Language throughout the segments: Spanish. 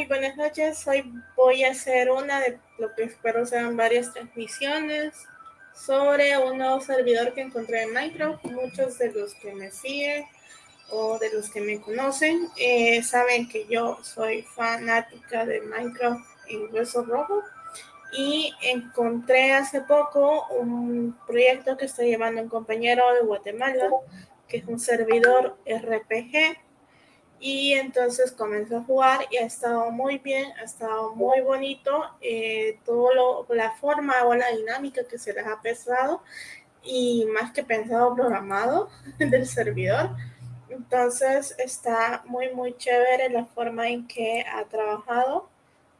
muy buenas noches. Hoy voy a hacer una de lo que espero sean varias transmisiones sobre un nuevo servidor que encontré en Minecraft. Muchos de los que me siguen o de los que me conocen eh, saben que yo soy fanática de Minecraft en Hueso Rojo y encontré hace poco un proyecto que está llevando un compañero de Guatemala que es un servidor RPG y entonces comenzó a jugar y ha estado muy bien, ha estado muy bonito, eh, todo la forma o la dinámica que se les ha pesado y más que pensado programado del servidor. Entonces está muy muy chévere la forma en que ha trabajado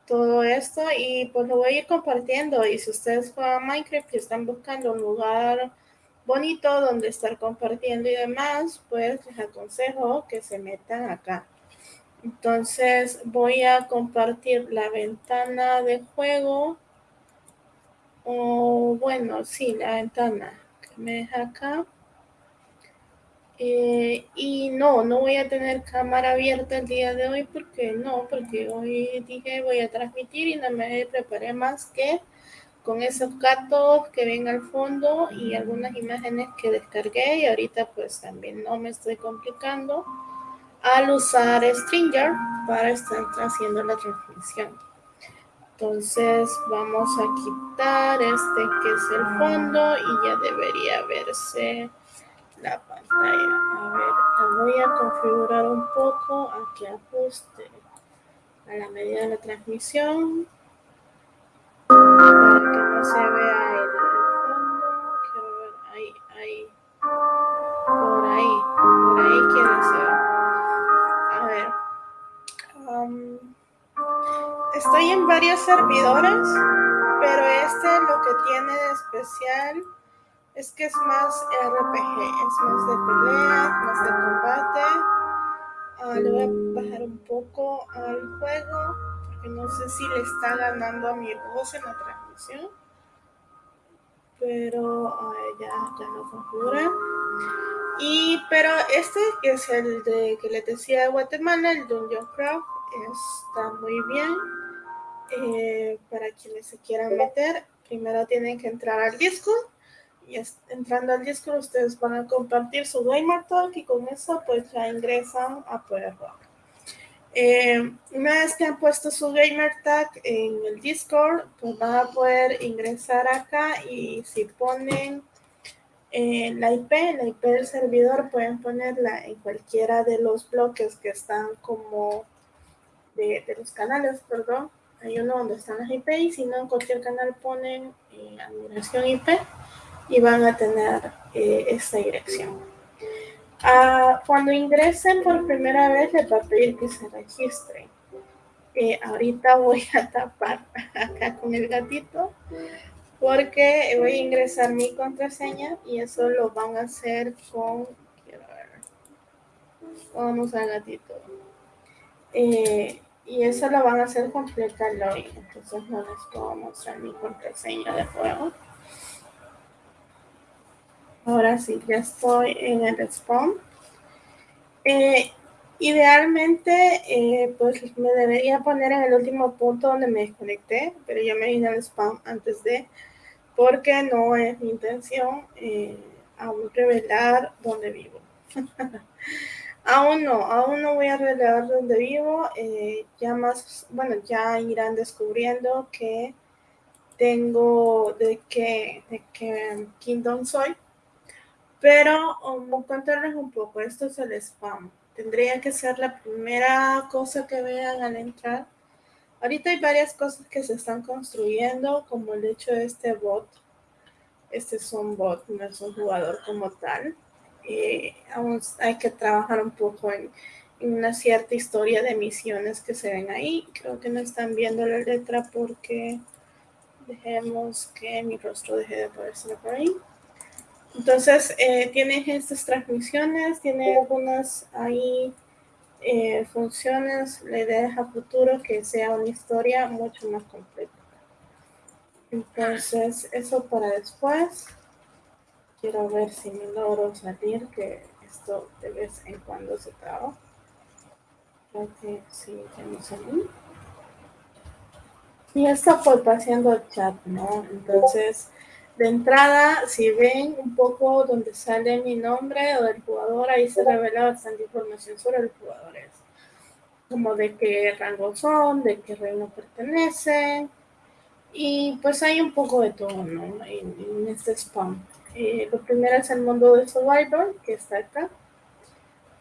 todo esto y pues lo voy a ir compartiendo y si ustedes juegan Minecraft y están buscando un lugar bonito donde estar compartiendo y demás, pues les aconsejo que se metan acá. Entonces voy a compartir la ventana de juego. O bueno, sí, la ventana que me deja acá. Eh, y no, no voy a tener cámara abierta el día de hoy porque no, porque hoy dije voy a transmitir y no me preparé más que con esos gatos que ven al fondo y algunas imágenes que descargué y ahorita pues también no me estoy complicando al usar Stringer para estar haciendo la transmisión. Entonces vamos a quitar este que es el fondo y ya debería verse la pantalla. A ver, la voy a configurar un poco a que ajuste a la medida de la transmisión para que no se vea el fondo. Quiero ver, ahí, ahí, por ahí, por ahí quiero ser. A ver. Um, estoy en varios servidores, pero este lo que tiene de especial es que es más RPG, es más de pelea, más de combate. Uh, le voy a bajar un poco al juego no sé si le está ganando a mi voz en la transmisión. Pero ya, ya no configura. Y, pero este que es el de que le decía de Guatemala, el Dungeon Craft, está muy bien. Eh, para quienes se quieran meter, primero tienen que entrar al Discord. Y entrando al Discord, ustedes van a compartir su Gamer Talk y con eso, pues ya ingresan a poder jugar. Eh, una vez que han puesto su gamer tag en el Discord, pues van a poder ingresar acá y si ponen eh, la IP, la IP del servidor, pueden ponerla en cualquiera de los bloques que están como de, los canales, perdón. Hay uno donde están las IP y si no, en cualquier canal ponen eh, admiración IP y van a tener esta dirección. Ah, cuando ingresen por primera vez les va a pedir que se registren. Eh, ahorita voy a tapar acá con el gatito porque voy a ingresar mi contraseña y eso lo van a hacer con... Vamos al gatito. Eh, y eso lo van a hacer con hoy. Entonces no les puedo mostrar mi contraseña de juego. Ahora sí, ya estoy en el spawn. Eh, idealmente, eh, pues me debería poner en el último punto donde me desconecté, pero ya me vine al spam antes de, porque no es mi intención eh, aún revelar dónde vivo. Aún no, aún no voy a revelar dónde vivo. Eh, ya más, bueno, ya irán descubriendo que tengo de qué, de qué kingdom soy. Pero um, contarles un poco, esto es el spam. Tendría que ser la primera cosa que vean al entrar. Ahorita hay varias cosas que se están construyendo, como el hecho de este bot. Este es un bot, no es un jugador como tal. Eh, aún hay que trabajar un poco en, una cierta historia de misiones que se ven ahí. Creo que no están viendo la letra porque dejemos que mi rostro deje de aparecer por ahí. Entonces, eh, tiene estas transmisiones, tiene algunas ahí eh, funciones. La idea es a futuro que sea una historia mucho más completa. Entonces, eso para después. Quiero ver si me logro salir, que esto de vez en cuando se traba. Creo que sí, ya me salí. Y esto fue paseando el chat, ¿no? Entonces, de entrada, si ven un poco donde sale mi nombre o del jugador, ahí se revela bastante información sobre los jugadores. Como de qué rango son, de qué reino pertenecen. Y pues hay un poco de todo, ¿no? En, este spam. Eh, lo primero es el mundo de Survivor, que está acá.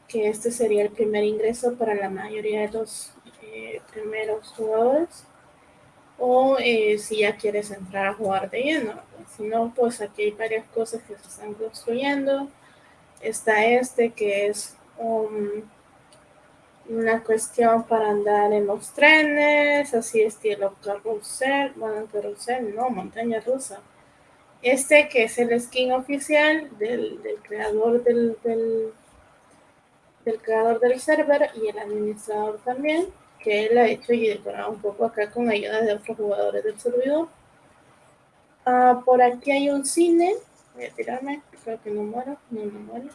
Que este sería el primer ingreso para la mayoría de los eh, primeros jugadores o eh, si ya quieres entrar a jugar de lleno. Si no, pues aquí hay varias cosas que se están construyendo. Está este que es una cuestión para andar en los trenes, así estilo carrusel, bueno, carrusel, no, montaña rusa. Este que es el skin oficial del, creador del, del, del creador del server y el administrador también que él ha hecho y decorado un poco acá con ayuda de otros jugadores del servidor. Ah, por aquí hay un cine. Voy a tirarme, creo que no muero, no, no muero.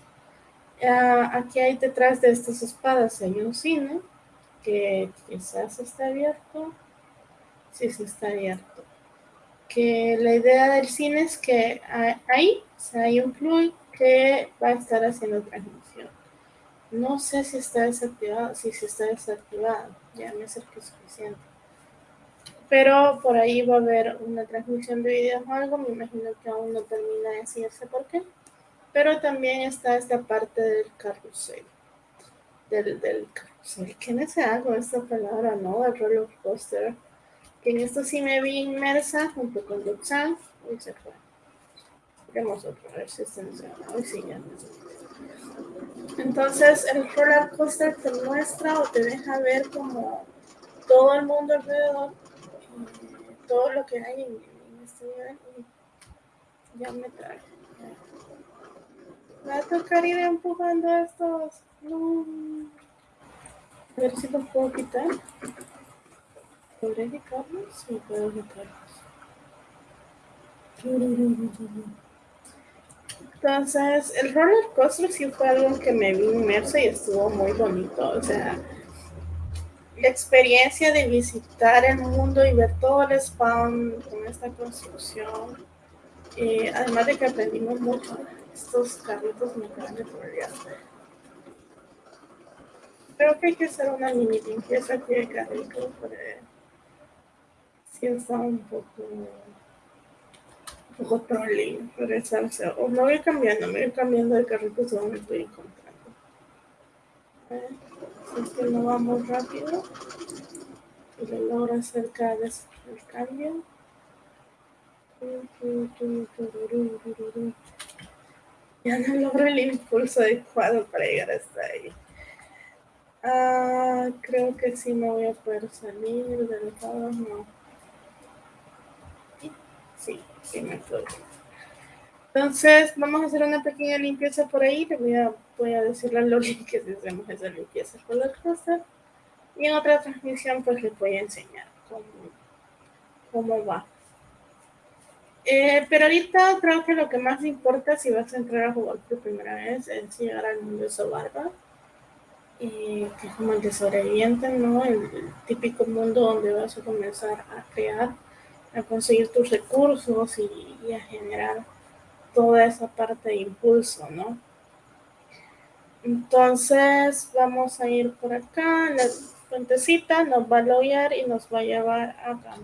Ah, aquí hay detrás de estas espadas hay un cine que quizás está abierto. Sí, sí está abierto. Que la idea del cine es que ahí hay un fluid que va a estar haciendo transmisión. No sé si está desactivado, si se está desactivado, ya me acerqué suficiente. Pero por ahí va a haber una transmisión de videos o algo, me imagino que aún no termina de decirse por qué. Pero también está esta parte del carrusel. Del, del carrusel. ¿Qué me se algo esta palabra, no? El roller coaster. Que en esto sí me vi inmersa junto con Luxan y se fue. Vemos otro, a ver si está Hoy sí, ya entonces el roller coaster te muestra o te deja ver como todo el mundo alrededor, todo lo que hay en, este nivel. Y ya me trae. Me va a tocar ir empujando estos. No. A ver si los puedo quitar. ¿Podré quitarlos? Sí, puedo quitarlos. Entonces, el roller coaster sí fue algo que me vi inmerso y estuvo muy bonito. O sea, la experiencia de visitar el mundo y ver todo el spawn con esta construcción. Eh, además de que aprendimos mucho, estos carritos me acaban de Creo que hay que hacer una mini limpieza aquí de carritos, porque sí está un poco poco trolling, regresarse. O me voy cambiando, me voy cambiando de carrito según me estoy encontrando. si es que no vamos rápido y lo logro hacer cada el cambio. Ya no logro el impulso adecuado para llegar hasta ahí. Ah, creo que sí me voy a poder salir del lado, no. Sí, sí me puedo. Entonces, vamos a hacer una pequeña limpieza por ahí. Le voy a, voy a decirle a Loli que hacemos esa limpieza con la cosa. Y en otra transmisión, pues les voy a enseñar cómo, cómo va. Eh, pero ahorita creo que lo que más importa si vas a entrar a jugar por primera vez es llegar al mundo de Sobarba. Eh, que es como el de sobreviviente, ¿no? el típico mundo donde vas a comenzar a crear a conseguir tus recursos y, a generar toda esa parte de impulso, ¿no? Entonces vamos a ir por acá, la fuentecita nos va a loguear y nos va a llevar acá.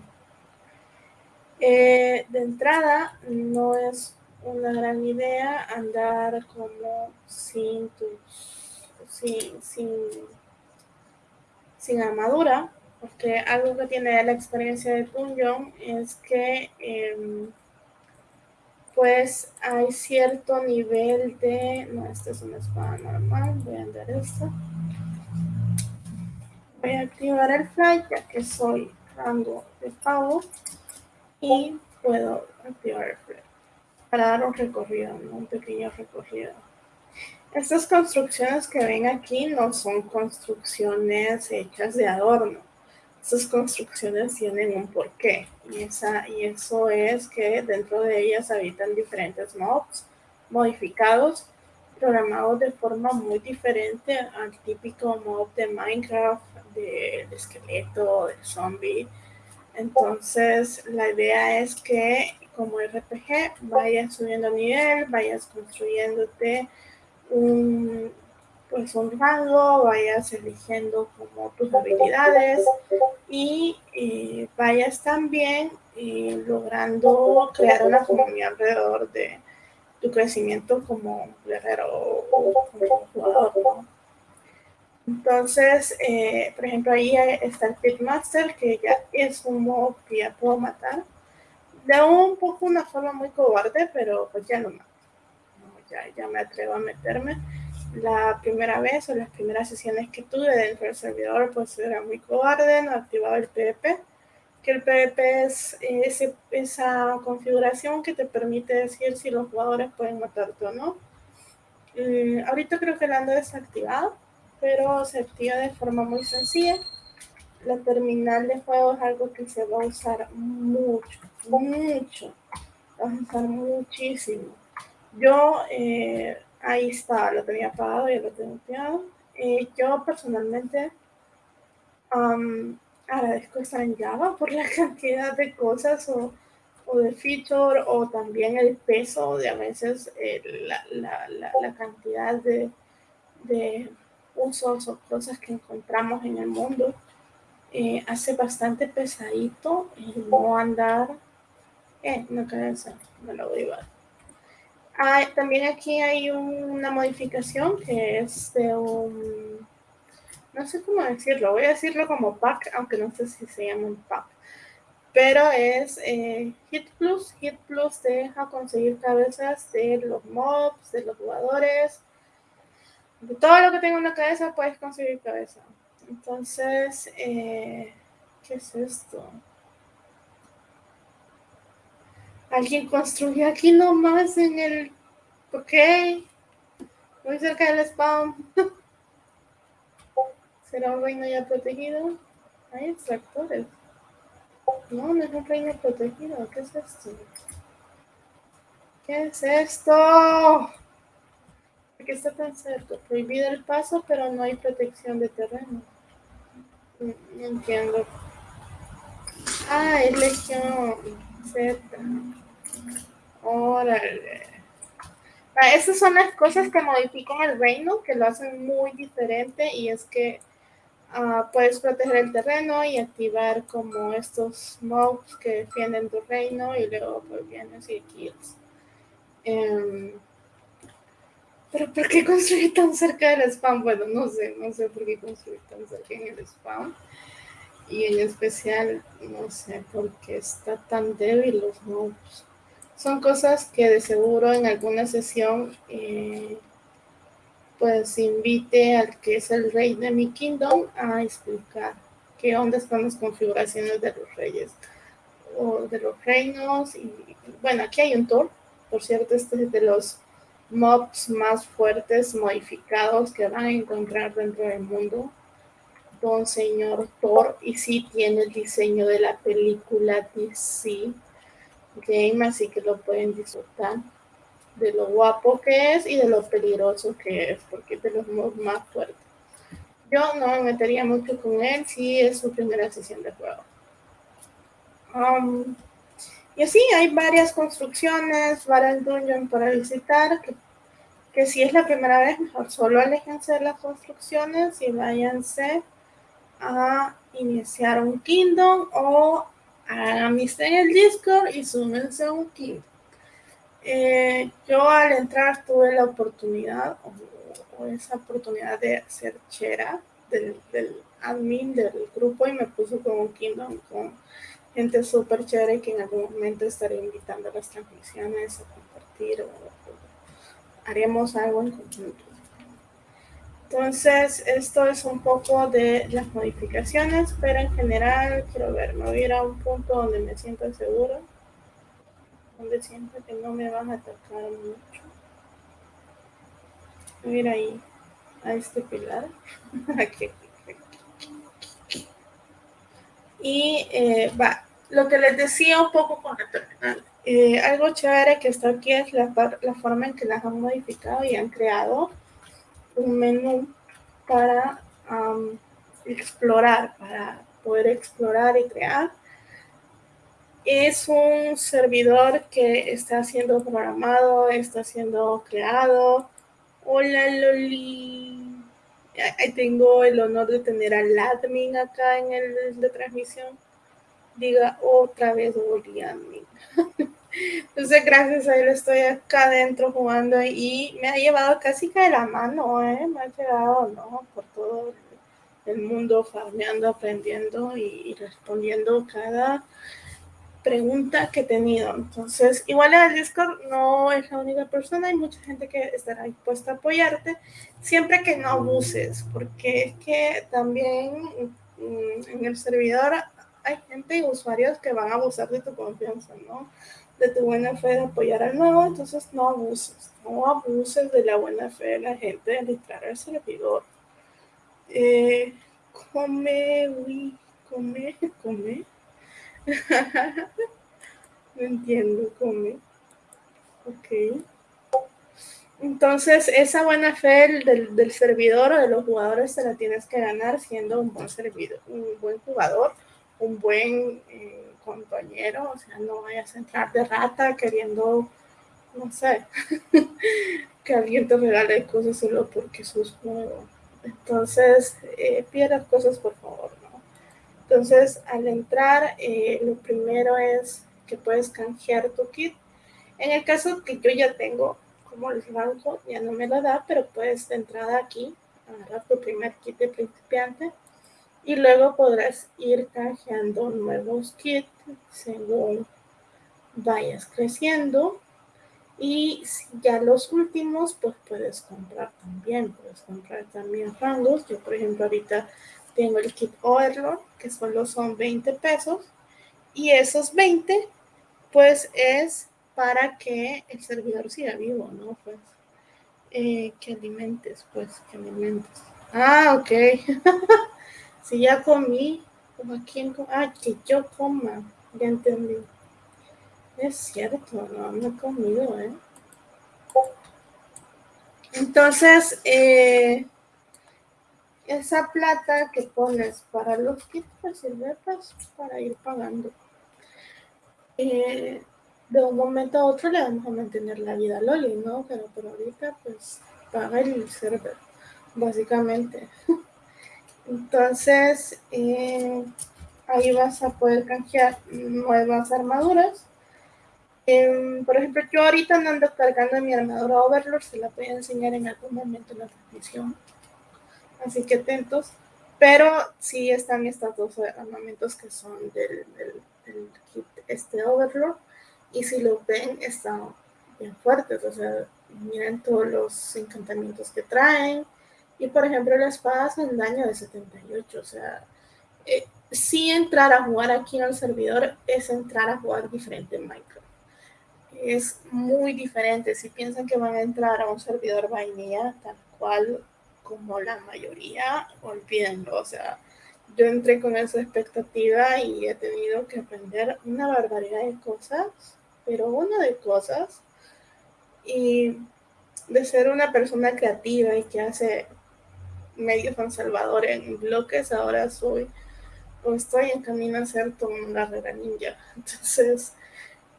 Eh, de entrada, no es una gran idea andar como sin tus, sin, sin, sin armadura, porque algo que tiene la experiencia de Dungeon es que em, pues hay cierto nivel de, no, esta es una espada normal, voy a andar esto. Voy a activar el fly ya que soy rango de pavo y puedo activar el fly para dar un recorrido, un pequeño recorrido. Estas construcciones que ven aquí no son construcciones hechas de adorno. Estas construcciones tienen un porqué y, esa, y eso es que dentro de ellas habitan diferentes mobs modificados, programados de forma muy diferente al típico mob de Minecraft, de, de esqueleto, de zombie. Entonces la idea es que como RPG, vayas subiendo nivel, vayas construyéndote un, pues un rango, vayas eligiendo como tus habilidades y eh, vayas también eh, logrando crear una comunidad alrededor de tu crecimiento como guerrero o como jugador. Entonces, eh, por ejemplo, ahí está el Pitmaster, que ya es un modo que ya puedo matar de un poco una forma muy cobarde, pero pues ya no más. ya, ya me atrevo a meterme. La primera vez o las primeras sesiones que tuve dentro del servidor, pues era muy cobarde, no activaba el PvP, que el PvP es ese, esa configuración que te permite decir si los jugadores pueden matarte o no. Ahorita creo que la ando desactivado, pero se activa de forma muy sencilla. La terminal de juego es algo que se va a usar mucho, mucho, vas a usar muchísimo. Yo, eh, ahí está, lo tenía apagado, y lo tengo activado. Eh, yo personalmente agradezco estar en Java por la cantidad de cosas o, o de feature o también el peso de a veces eh, la, la, la, cantidad de, de usos o cosas que encontramos en el mundo. hace bastante pesadito no andar eh, no cabeza, me lo voy a llevar. También aquí hay una modificación que es de un, no sé cómo decirlo, voy a decirlo como pack, aunque no sé si se llama un pack. Pero es eh, Hit Plus. Hit Plus deja conseguir cabezas de los mobs, de los jugadores. De todo lo que tenga una cabeza puedes conseguir cabeza. Entonces, eh, ¿qué es esto? Alguien construyó aquí nomás en el... Ok. Muy cerca del spawn. ¿Será un reino ya protegido? Hay extractores. No, no es un reino protegido. ¿Qué es esto? ¿Qué es esto? ¿Por qué está tan cerca? Prohibido el paso, pero no hay protección de terreno. No, entiendo. Ah, es legión Z. Órale. Ah, esas son las cosas que modifican el reino, que lo hacen muy diferente y es que ah, puedes proteger el terreno y activar como estos mobs que defienden tu reino y luego pues vienes y kills. Em, pero ¿por qué construir tan cerca del spam? Bueno, no sé, no sé por qué construir tan cerca en el spam. Y en especial, no sé por qué está tan débil los mobs son cosas que de seguro en alguna sesión eh, pues invite al que es el rey de mi kingdom a explicar qué onda están las configuraciones de los reyes o de los reinos. Y bueno aquí hay un Thor por cierto este es de los mobs más fuertes modificados que van a encontrar dentro del mundo don señor Thor y sí tiene el diseño de la película DC game, así que lo pueden disfrutar de lo guapo que es y de lo peligroso que es, porque es de los más fuertes. Yo no me metería mucho con él si es su primera sesión de juego. Um, y así hay varias construcciones, varias dungeons para visitar que que si es la primera vez, mejor solo aléjense de las construcciones y váyanse a iniciar un Kingdom o hagan amistad en el Discord y súmense a un Kingdom. Eh, yo al entrar tuve la oportunidad o, esa oportunidad de ser chera del, del, admin del grupo y me puso con un Kingdom con gente súper chévere que en algún momento estaré invitando a las transmisiones a compartir o, haremos algo en conjunto. Entonces, esto es un poco de las modificaciones, pero en general quiero ver, me voy a ir a un punto donde me sienta seguro, donde siento que no me van a atacar mucho. Voy a ahí, a este pilar. aquí, Y eh, va, lo que les decía un poco con el terminal. Eh, algo chévere que está aquí es la, la, forma en que las han modificado y han creado un menú para explorar, para poder explorar y crear. Es un servidor que está siendo programado, está siendo creado. Hola Loli. Tengo el honor de tener al admin acá en el de transmisión. Diga otra vez volví admin. Entonces, gracias a él estoy acá adentro jugando y me ha llevado casi que de la mano, ¿eh? Me ha llevado, ¿no? Por todo el mundo farmeando, aprendiendo y, respondiendo cada pregunta que he tenido. Entonces, igual en el Discord no es la única persona, hay mucha gente que estará dispuesta a apoyarte, siempre que no abuses, porque es que también mm, en el servidor hay gente y usuarios que van a abusar de tu confianza, ¿no? De tu buena fe de apoyar al nuevo, entonces no abuses, no abuses de la buena fe de la gente de entrar al servidor. Eh, come, uy, come, come. no entiendo, come. Ok. Entonces, esa buena fe del, del, servidor o de los jugadores se la tienes que ganar siendo un buen servidor, un buen jugador un buen eh, compañero, o sea, no vayas a entrar de rata queriendo, no sé, que alguien te regale cosas solo porque sos nuevo. Entonces, eh, pierdas cosas, por favor, ¿no? Entonces, al entrar, eh, lo primero es que puedes canjear tu kit. En el caso que yo ya tengo, como el banco ya no me lo da, pero puedes de entrada aquí, agarrar tu primer kit de principiante y luego podrás ir canjeando nuevos kits según vayas creciendo. Y ya los últimos pues puedes comprar también puedes comprar también rangos. Yo por ejemplo ahorita tengo el kit Overlord que solo son 20 pesos. Y esos 20 pues es para que el servidor siga vivo no pues eh, que alimentes pues que alimentes. Ah ok Si ya comí, como quien ah, que yo coma, ya entendí. Es cierto, no, no he comido, ¿eh? Entonces, eh, esa plata que pones para los kits pues sirve pues, para ir pagando. Eh, de un momento a otro le vamos a mantener la vida a Loli, ¿no? Pero ahorita, pues, paga el server, básicamente. Entonces, eh, ahí vas a poder canjear nuevas armaduras. Em, por ejemplo, yo ahorita no ando cargando mi armadura Overlord, se la voy a enseñar en algún momento en la transmisión. Así que atentos. Pero sí están estos dos armamentos que son del, kit este Overlord. Y si lo ven, están bien fuertes. O sea, miren todos los encantamientos que traen y por ejemplo, la espada hace un daño de 78. O sea, eh, si entrar a jugar aquí en el servidor es entrar a jugar diferente en Minecraft. Es muy diferente. Si piensan que van a entrar a un servidor vainilla, tal cual como la mayoría, olvídenlo. O sea, yo entré con esa expectativa y he tenido que aprender una barbaridad de cosas, pero una de cosas. Y de ser una persona creativa y que hace medio San Salvador en bloques, ahora soy o estoy en camino a ser una guerrera ninja. Entonces,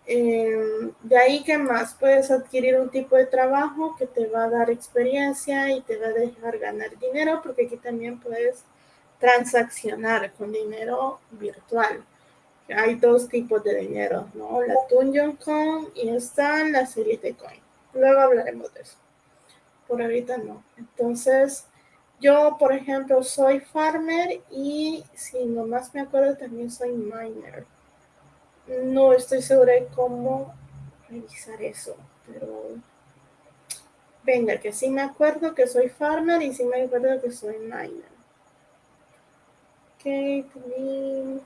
Em, de ahí que más puedes adquirir un tipo de trabajo que te va a dar experiencia y te va a dejar ganar dinero, porque aquí también puedes transaccionar con dinero virtual. Hay dos tipos de dinero, ¿no? La Tunyon Coin y están las de Coin. Luego hablaremos de eso. Por ahorita no. Entonces, yo, por ejemplo, soy farmer y si nomás me acuerdo, también soy miner. No estoy segura de cómo revisar eso, pero venga, que sí me acuerdo que soy farmer y sí me acuerdo que soy miner. Ok, también.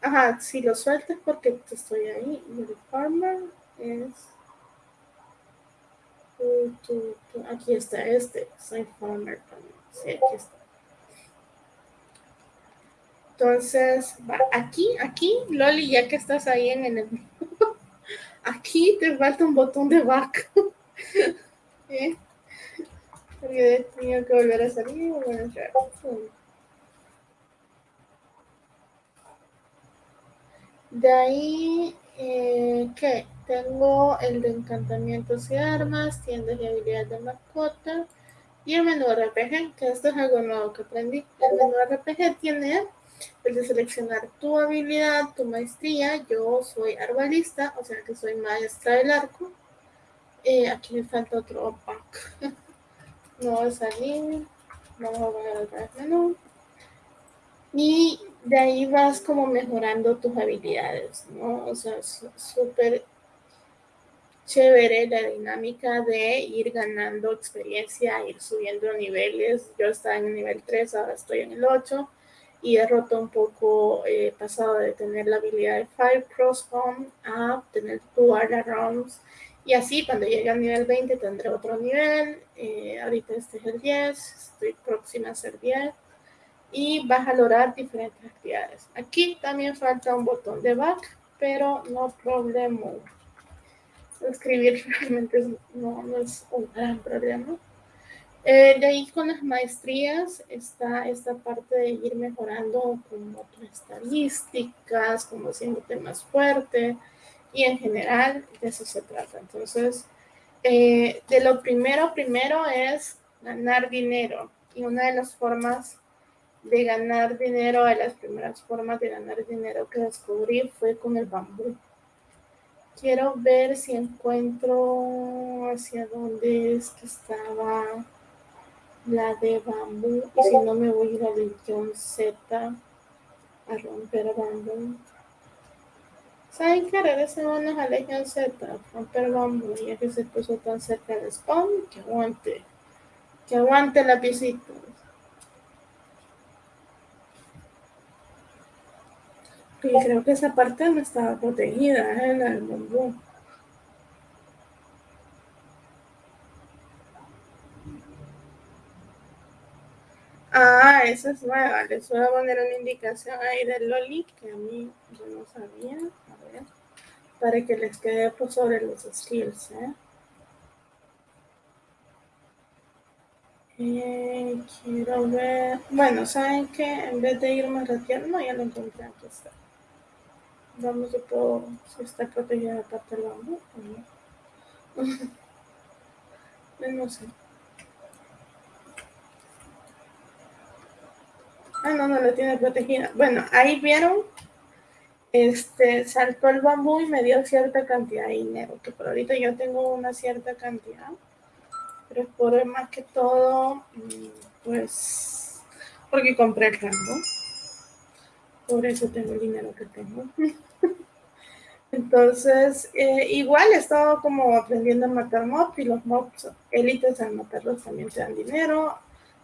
Ajá, si lo sueltas porque estoy ahí. Farmer es. Aquí está este. Soy farmer también. Sí, aquí está. Entonces, aquí, aquí, Loli, ya que estás ahí en el... aquí te falta un botón de back. ¿Eh? Porque tengo que volver a salir y volver a entrar. De ahí, eh, ¿qué? Tengo el de encantamientos y armas, tiendas y habilidades de mascota y el menú RPG, que esto es algo nuevo que aprendí. El menú RPG tiene el de seleccionar tu habilidad, tu maestría. Yo soy arbalista, o sea que soy maestra del arco. Eh, aquí me falta otro no va a. Vamos a poner el menú. Y de ahí vas como mejorando tus habilidades, ¿no? O sea, súper chévere la dinámica de ir ganando experiencia, ir subiendo niveles. Yo estaba en el nivel 3, ahora estoy en el 8 y he roto un poco, eh, pasado de tener la habilidad de Fire Crossbow a tener Dual Rounds. Y así, cuando llegue al nivel 20, tendré otro nivel. Eh, ahorita este es el 10, estoy próxima a ser 10. Y vas a lograr diferentes actividades. Aquí también falta un botón de back, pero no problema escribir realmente no, no, es un gran problema. Eh, de ahí con las maestrías está esta parte de ir mejorando como tus estadísticas, como haciéndote más fuerte y en general de eso se trata. Entonces, eh, de lo primero, primero es ganar dinero y una de las formas de ganar dinero, de las primeras formas de ganar dinero que descubrí fue con el bambú. Quiero ver si encuentro hacia dónde es que estaba la de bambú. Y si no, me voy a ir a Legión Z a romper bambú. ¿Saben qué? Regresemos a Legión Z, romper bambú, ya que se puso tan cerca del spawn, que aguante. Que aguante la piecita. Y creo que esa parte no estaba protegida ¿eh? bambú. Ah, esa es nueva. Les voy a poner una indicación ahí del Loli que a mí yo no sabía. A ver, para que les quede por sobre los skills. ¿eh? Eh, quiero ver. Bueno, ¿saben que En vez de irme a no, ya lo encontré. Aquí está. Vamos a puedo, está protegida la parte del bambú no. no sé. Ah, no, no la tiene protegida. Bueno, ahí vieron, este, saltó el bambú y me dio cierta cantidad de dinero, que por ahorita yo tengo una cierta cantidad, pero por más que todo, mm, pues, porque compré el rango. Por eso tengo el dinero que tengo. Entonces, eh, igual he estado como aprendiendo a matar mobs y los mobs élites al matarlos también te dan dinero.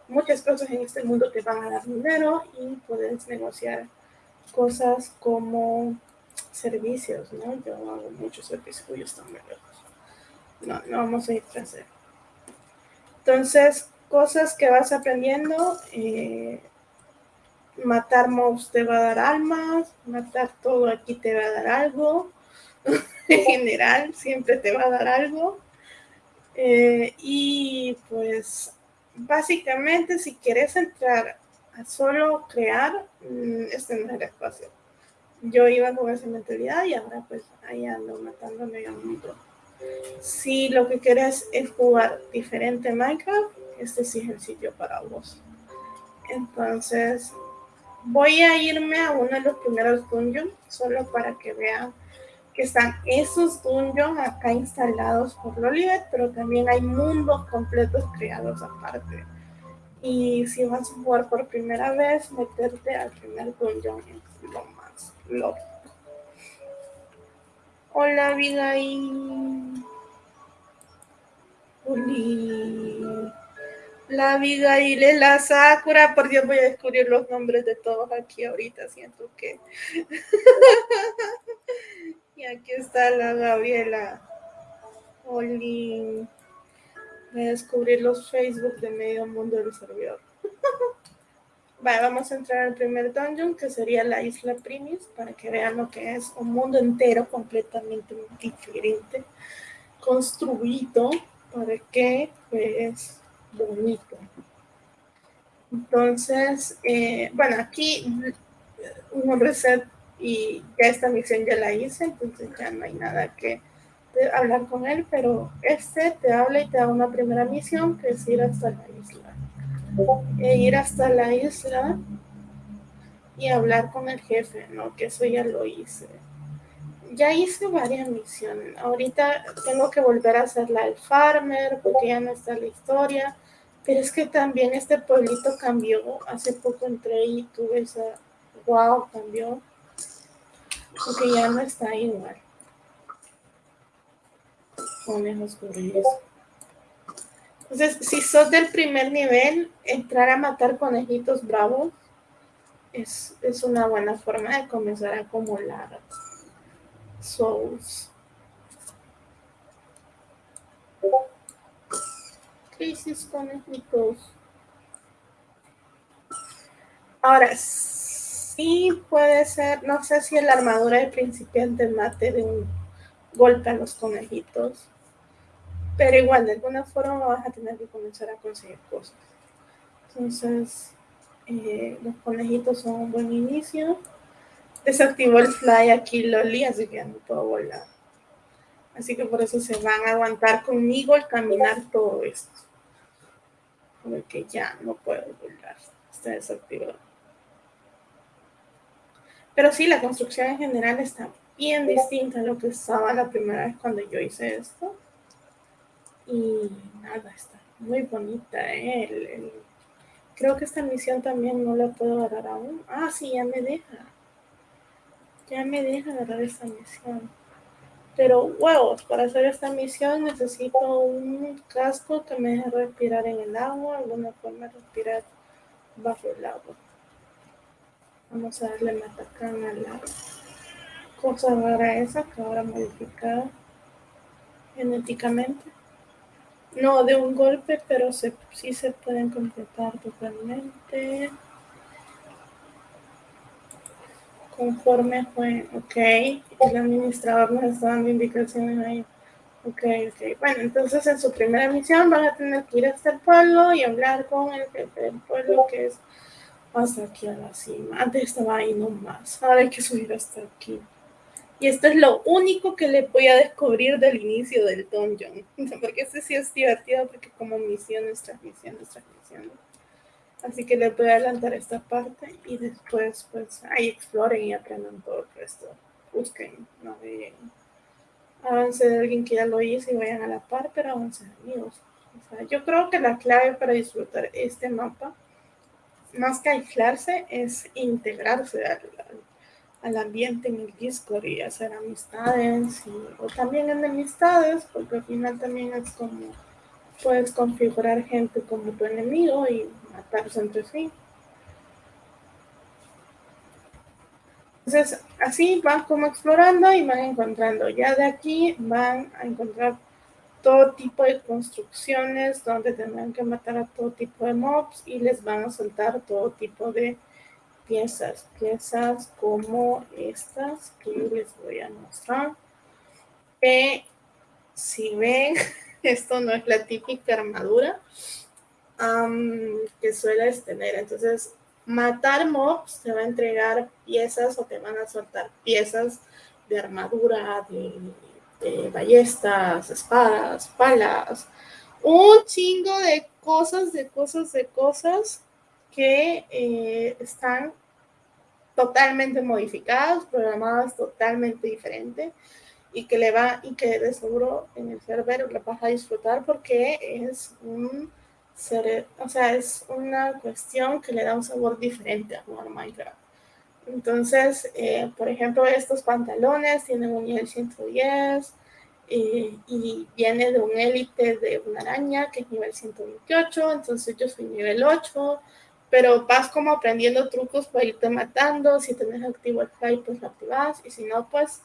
Muchas cosas en este mundo te van a dar dinero y puedes negociar cosas como servicios, ¿no? Yo hago muchos servicios, yo están muy. No, no vamos a ir tras él. Entonces, cosas que vas aprendiendo, eh, matar mobs te va a dar almas, matar todo aquí te va a dar algo, en general siempre te va a dar algo. Eh, y pues básicamente si quieres entrar a solo crear, mm, este no es el espacio. yo iba con esa mentalidad y ahora pues ahí ando matando medio mundo. Si lo que quieres es jugar diferente Minecraft, este sí es el sitio para vos. Entonces, voy a irme a uno de los primeros dungeons, solo para que vean que están esos dungeons acá instalados por Lolivet, pero también hay mundos completos creados aparte. Y si vas a jugar por primera vez, meterte al primer dungeon es lo más loco. Hola, Abigail. Uli. La Abigail es la Sakura. Por Dios, voy a descubrir los nombres de todos aquí ahorita. Siento que. y aquí está la Gabriela. Oli. Voy a descubrir los Facebook de medio mundo del servidor. Vale, vamos a entrar al primer dungeon, que sería la isla Primis, para que vean lo que es un mundo entero completamente diferente, construido para que es bonito. Entonces, eh, bueno, aquí un reset y ya esta misión ya la hice, entonces ya no hay nada que hablar con él, pero este te habla y te da una primera misión que es ir hasta la isla e ir hasta la isla y hablar con el jefe, ¿no? Que eso ya lo hice. Ya hice varias misiones. Ahorita tengo que volver a hacer la farmer porque ya no está la historia. Pero es que también este pueblito cambió. Hace poco entré y tuve esa... ¡Wow! Cambió. Porque ya no está igual. Conejos eso. Entonces, si sos del primer nivel, entrar a matar conejitos bravos es, una buena forma de comenzar a acumular souls. Crisis conejitos. Ahora, sí puede ser, no sé si la armadura de principiante mate de un golpe a los conejitos pero igual, de alguna forma vas a tener que comenzar a conseguir cosas. Entonces, eh, los conejitos son un buen inicio. Desactivó el fly aquí Loli, así que ya no puedo volar. Así que por eso se van a aguantar conmigo al caminar todo esto. Porque ya no puedo volar. Está desactivado. Pero sí, la construcción en general está bien distinta a lo que estaba la primera vez cuando yo hice esto. Y nada, está muy bonita. ¿eh? creo que esta misión también no la puedo agarrar aún. Ah, sí, ya me deja. Ya me deja agarrar esta misión. Pero huevos, para hacer esta misión necesito un casco que me deje respirar en el agua, alguna forma de respirar bajo el agua. Vamos a darle matacán a la cosa rara esa que ahora modificada genéticamente. No de un golpe, pero se, sí se pueden completar totalmente. Conforme fue, ok. El administrador nos está dando indicaciones ahí. Ok, ok. Bueno, entonces en su primera misión van a tener que ir hasta el pueblo y hablar con el jefe del pueblo, que es hasta aquí a la cima. Antes estaba ahí nomás. Ahora hay que subir hasta aquí. Y esto es lo único que le voy a descubrir del inicio del dungeon. Porque este sí es divertido, porque como misiones tras misiones tras misiones. Así que les voy a adelantar esta parte y después pues ahí exploren y aprendan todo el resto. Busquen, no de avance de alguien que ya lo hizo y vayan a la par, pero avancen amigos. Yo creo que la clave para disfrutar este mapa, más que aislarse, es integrarse al, al ambiente en el Discord y hacer amistades o también enemistades porque al final también es como puedes configurar gente como tu enemigo y matarse entre sí. Entonces, así van como explorando y van encontrando. Ya de aquí van a encontrar todo tipo de construcciones donde tendrán que matar a todo tipo de mobs y les van a soltar todo tipo de piezas, piezas como estas que les voy a mostrar. Que si ven, esto no es la típica armadura que sueles tener. Entonces, matar mobs te va a entregar piezas o te van a soltar piezas de armadura, de, ballestas, espadas, palas, un chingo de cosas, de cosas, de cosas que eh, están totalmente modificadas, programadas totalmente diferente y que le va y que de seguro en el server le vas a disfrutar porque es un o sea, es una cuestión que le da un sabor diferente a jugar Minecraft. Entonces, eh, por ejemplo, estos pantalones tienen un nivel 110 eh, y viene de un élite de una araña que es nivel 128, entonces yo soy nivel 8, pero vas como aprendiendo trucos para irte matando, si tenés activo el fly, pues lo activas, y si no, pues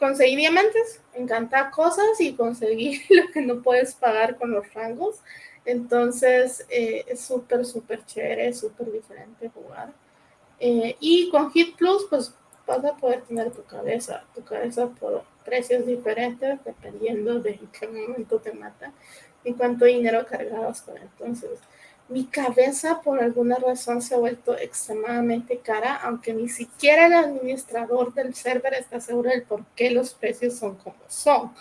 conseguir diamantes, encantar cosas y conseguir lo que no puedes pagar con los rangos. Entonces eh, es súper, súper chévere, súper diferente jugar. Eh, y con Hit Plus, pues vas a poder tener tu cabeza, tu cabeza por precios diferentes dependiendo de en qué momento te mata y cuánto dinero cargabas con entonces. Mi cabeza por alguna razón se ha vuelto extremadamente cara, aunque ni siquiera el administrador del server está seguro del por qué los precios son como son.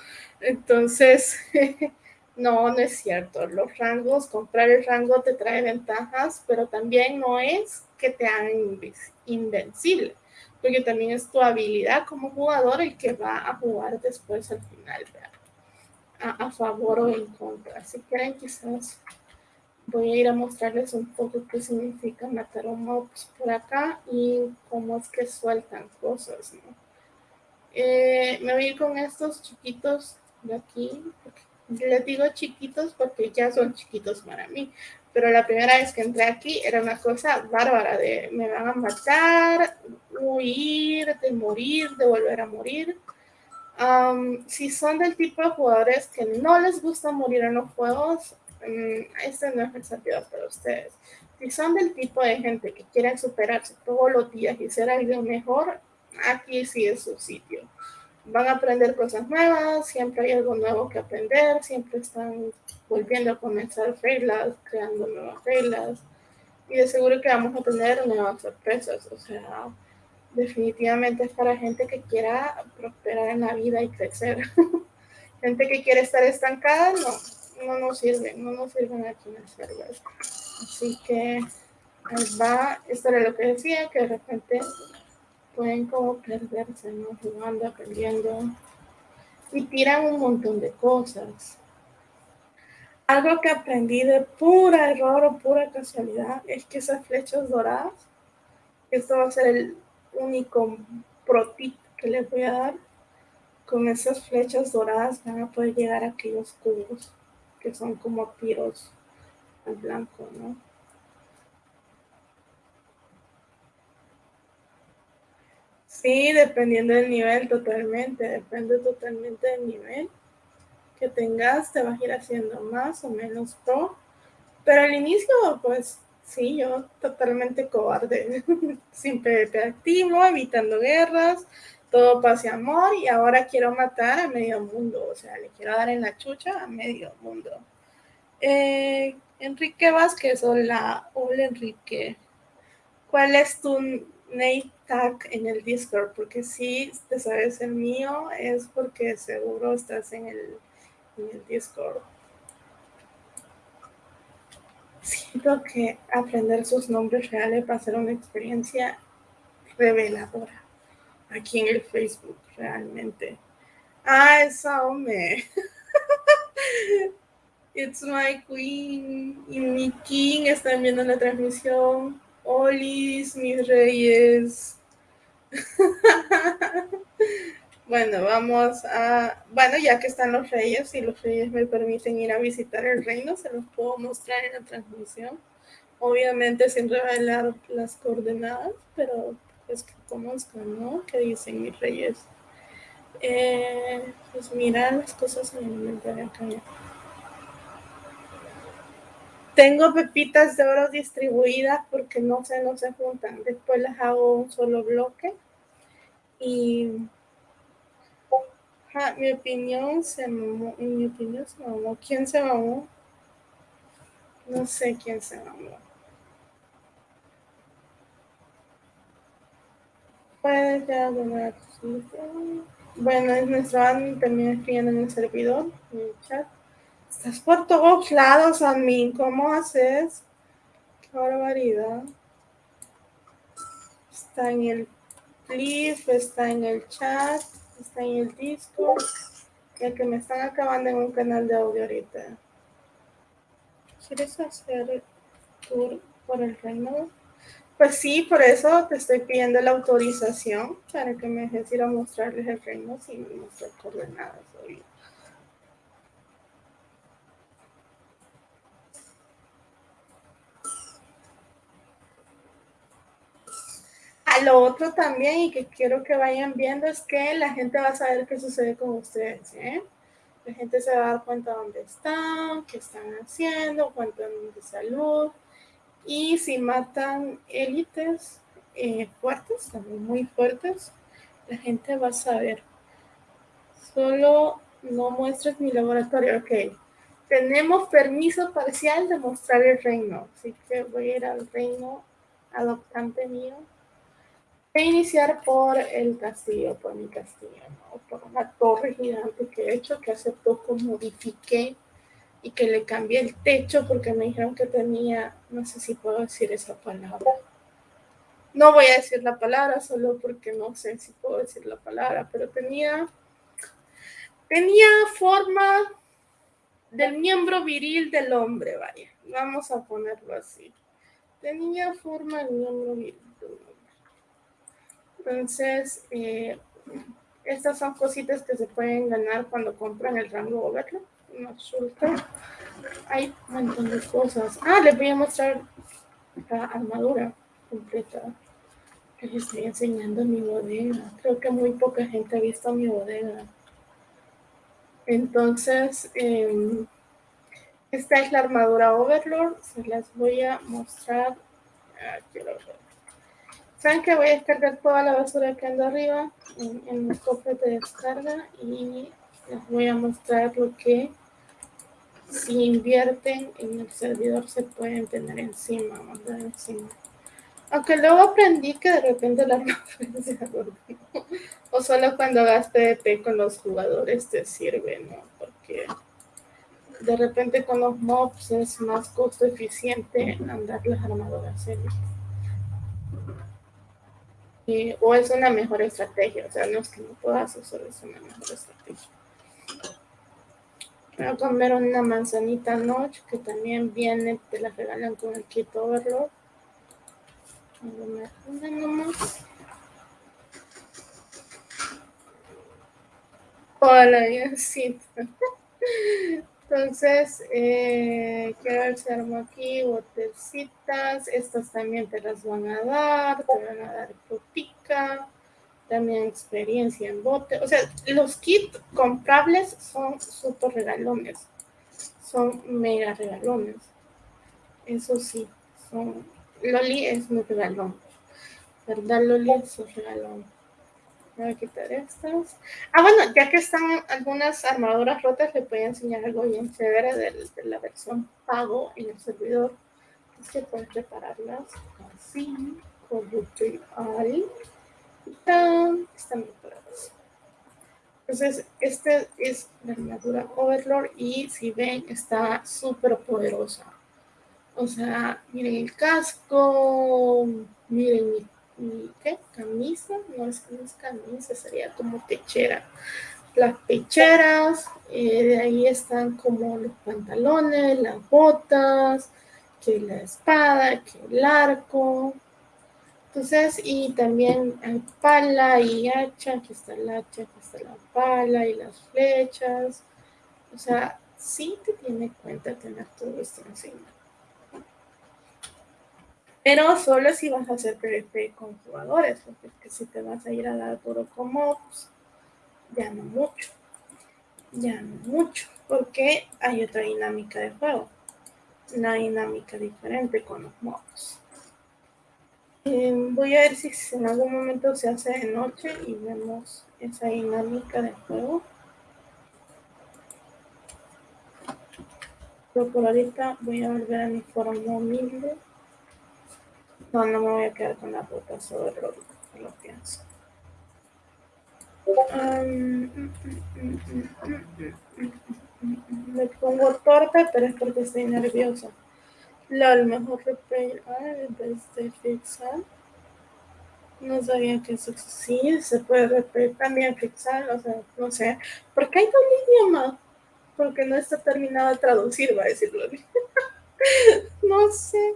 Entonces, No, no es cierto. Los rangos, comprar el rango te trae ventajas, pero también no es que te hagan invencible, porque también es tu habilidad como jugador el que va a jugar después al final, a, a, favor o en contra. Si quieren, quizás voy a ir a mostrarles un poco qué significa matar un mobs por acá y cómo es que sueltan cosas, ¿no? Eh, me voy a ir con estos chiquitos de aquí, porque les digo chiquitos porque ya son chiquitos para mí. Pero la primera vez que entré aquí era una cosa bárbara de me van a matar, huir, de morir, de volver a morir. si son del tipo de jugadores que no les gusta morir en los juegos, um, este no es el sentido para ustedes. Si son del tipo de gente que quieren superarse todos los días y ser algo mejor, aquí sí es su sitio van a aprender cosas nuevas, siempre hay algo nuevo que aprender, siempre están volviendo a comenzar reglas, creando nuevas reglas y de seguro que vamos a tener nuevas sorpresas, o sea, definitivamente es para gente que quiera prosperar en la vida y crecer. gente que quiere estar estancada, no, no nos sirven, no nos sirven aquí el server. Así que va, esto era lo que decía, que de repente pueden como perderse, ¿no? Jugando, aprendiendo. Y tiran un montón de cosas. Algo que aprendí de pura error o pura casualidad es que esas flechas doradas, esto va a ser el único pro tip que les voy a dar. Con esas flechas doradas van a poder llegar a aquellos cubos que son como tiros al blanco, ¿no? Sí, dependiendo del nivel, totalmente. Depende totalmente del nivel que tengas, te vas a ir haciendo más o menos pro. Pero al inicio, pues sí, yo totalmente cobarde, sin PvP activo, evitando guerras, todo paz y amor, y ahora quiero matar a medio mundo, o sea, le quiero dar en la chucha a medio mundo. Eh, Enrique Vázquez, hola, hola Enrique. ¿Cuál es tu Nate Tag en el Discord, porque si te sabes el mío es porque seguro estás en el, en el Discord. Siento que aprender sus nombres reales va a ser una experiencia reveladora aquí en el Facebook, realmente. Ah, esa hombre. It's my queen y mi king están viendo la transmisión. Olis, mis reyes. bueno, vamos a... Bueno, ya que están los reyes, y los reyes me permiten ir a visitar el reino, se los puedo mostrar en la transmisión. Obviamente sin revelar las coordenadas, pero pues que conozcan, ¿no? ¿Qué dicen mis reyes? Eh, pues mira las cosas en el inventario acá. Tengo pepitas de oro distribuidas porque no se, no se juntan. Después las hago un solo bloque. Y mi opinión se mamó. Mi opinión se mamó. ¿Quién se mamó? No sé quién se mamó. Bueno, es nuestro admin también escribiendo en el servidor, en el chat. Estás por todos lados, admin. ¿Cómo haces? Qué barbaridad. Está en el clip, está en el chat, está en el disco. Ya que me están acabando en un canal de audio ahorita. ¿Quieres hacer tour por el reino? Pues sí, por eso te estoy pidiendo la autorización para que me dejes ir a mostrarles el reino sin mostrar coordenadas. Obvio. Lo otro también y que quiero que vayan viendo es que la gente va a saber qué sucede con ustedes. ¿eh? La gente se va a dar cuenta dónde están, qué están haciendo, cuánto de salud y si matan élites eh, fuertes, también muy fuertes, la gente va a saber. Solo no muestres mi laboratorio. Ok. Tenemos permiso parcial de mostrar el reino. Así que voy a ir al reino adoptante mío. A iniciar por el castillo, por mi castillo, ¿no? por una torre gigante que he hecho, que hace poco modifiqué y que le cambié el techo porque me dijeron que tenía, no sé si puedo decir esa palabra. No voy a decir la palabra solo porque no sé si puedo decir la palabra, pero tenía, tenía forma del miembro viril del hombre, vaya. Vamos a ponerlo así. Tenía forma del miembro viril del hombre. Entonces, eh, estas son cositas que se pueden ganar cuando compran el rango Overlord una Hay un montón de cosas. Ah, les voy a mostrar la armadura completa. Les estoy enseñando mi bodega. Creo que muy poca gente ha visto mi bodega. Entonces, em, esta es la armadura Overlord. Se las voy a mostrar. Ah, Saben que voy a descargar toda la basura que anda arriba en, en los cofres de descarga y les voy a mostrar lo que si invierten en el servidor se pueden tener encima, mandar encima. Aunque luego aprendí que de repente la referencia o solo cuando hagas PvP con los jugadores te sirve, ¿no? Porque de repente con los mobs es más costo eficiente andar las armaduras en o es una mejor estrategia, o sea, no es que no puedas, solo es una mejor estrategia. Voy a comer una manzanita noche que también viene, te la regalan con el kit overload. Una nomás. Hola, sí. Entonces, eh, quiero armo aquí botecitas. Estas también te las van a dar. Te van a dar frutica también experiencia en bote. O sea, los kits comprables son súper regalones. Son mega regalones. Eso sí, son... Loli es muy regalón. ¿Verdad, Loli? Es un regalón. Voy a quitar estas. Ah, bueno, ya que están algunas armaduras rotas, le voy a enseñar algo bien chévere de, de la versión pago en el servidor. Es que puedes repararlas así, con tutorial están preparados. Entonces, este es la armadura Overlord y si ven, está súper poderosa. O sea, miren el casco, miren mi, ¿qué? camisa, no es, no es camisa, sería como pechera. Las pecheras, eh, de ahí están como los pantalones, las botas, que la espada, que el arco, entonces, y también hay pala y hacha, aquí está el hacha, aquí está la pala y las flechas. O sea, sí te tiene cuenta tener todo esto encima. Pero solo si vas a hacer PvP con jugadores, porque si te vas a ir a dar puro con mobs, ya no mucho. Ya no mucho, porque hay otra dinámica de juego. Una dinámica diferente con los mobs. Eh, voy a ver si en algún momento se hace de noche y vemos esa dinámica de juego. Pero por ahorita voy a volver a mi forma humilde. No, no me voy a quedar con la ruta sobre lo, lo pienso. me pongo torta, pero es porque estoy nerviosa. Lo mejor replay de fixar. No sabía que eso sí se puede repetir también fixar, o sea, no sé. ¿Por qué hay dos idiomas? Porque no está terminado de traducir, va a decirlo. no sé.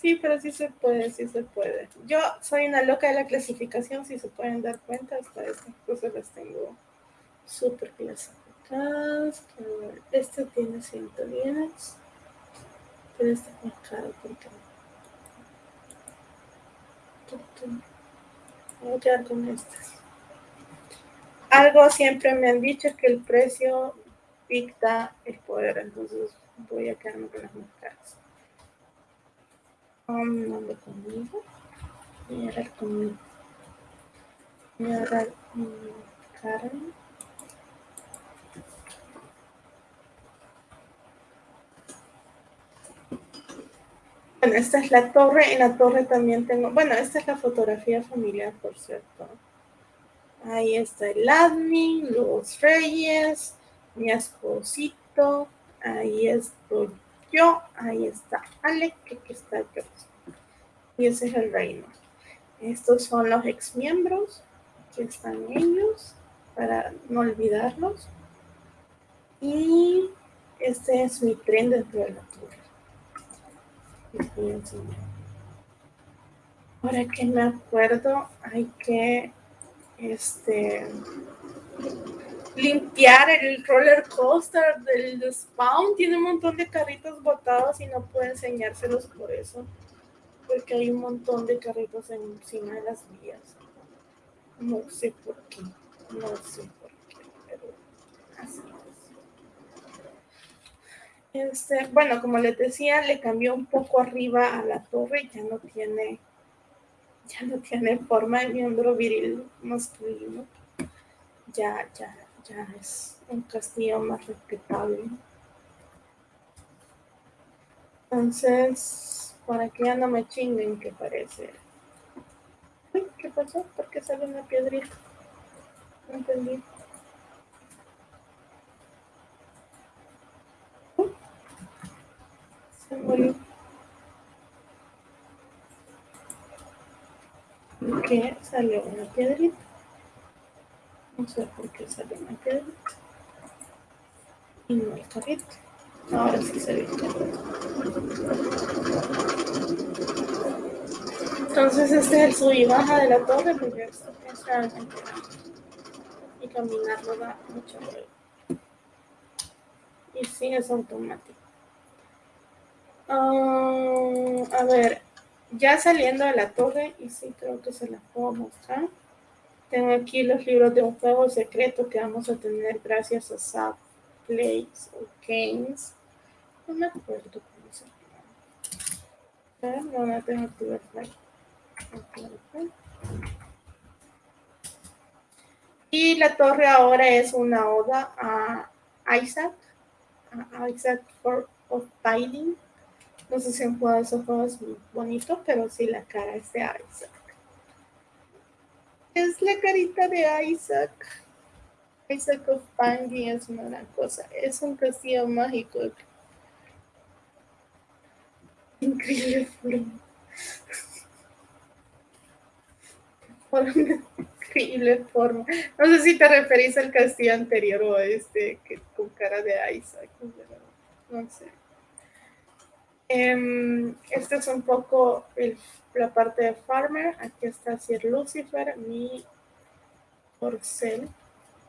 Sí, pero sí se puede, sí se puede. Yo soy una loca de la clasificación, si se pueden dar cuenta, hasta estas cosas las tengo súper clasificadas. Este tiene 110, pero este es más porque Voy a quedar con estas. Algo siempre me han dicho que el precio dicta el poder, entonces voy a quedarme con las más caras. Um, nombre conmigo. Dar conmigo. A dar Karen. Bueno, esta es la torre. En la torre también tengo... Bueno, esta es la fotografía familiar, por cierto. Ahí está el admin, los reyes, mi esposito. Ahí estoy yo. Ahí está Alec, aquí está yo. Y ese es el reino. Estos son los ex miembros. Aquí están ellos, para no olvidarlos. Y este es mi tren de la torre. Ahora que me acuerdo, hay que este, limpiar el roller coaster del spawn. Tiene un montón de carritos botados y no puedo enseñárselos por eso. Porque hay un montón de carritos encima de las vías. No sé por qué. No sé por qué, pero así. Este, bueno, como les decía, le cambió un poco arriba a la torre, ya no tiene, ya no tiene forma de miembro viril masculino. Ya, ya, ya es un castillo más respetable. Entonces, para que ya no me chinguen, que parece. ¿qué pasó? ¿Por qué sale una piedrita? No entendí. ¿Por qué salió una piedrita? No sé por qué salió piedrita. Y no el carrito. Ahora sí se ve Entonces este es el sub y baja de la torre porque es, realmente y caminarlo da mucho ruido. Y sí es automático. Ah, a ver, ya saliendo de la torre, y sí creo que se las puedo mostrar. Tengo aquí los libros de un juego secreto que vamos a tener gracias a Sap Plays o Games. No me acuerdo cómo se llama. No, no tengo que. Y la torre ahora es una oda a Isaac, a Isaac for, of Binding no sé si han jugado esos juegos bonitos, pero sí la cara es de Isaac. Es la carita de Isaac. Isaac of Binding es una gran cosa. Es un castillo mágico. Increíble forma. increíble forma. No sé si te referís al castillo anterior o a este que, con cara de Isaac. No sé. Eh, este es un poco la parte de Farmer. Aquí está Sir Lucifer, mi corcel,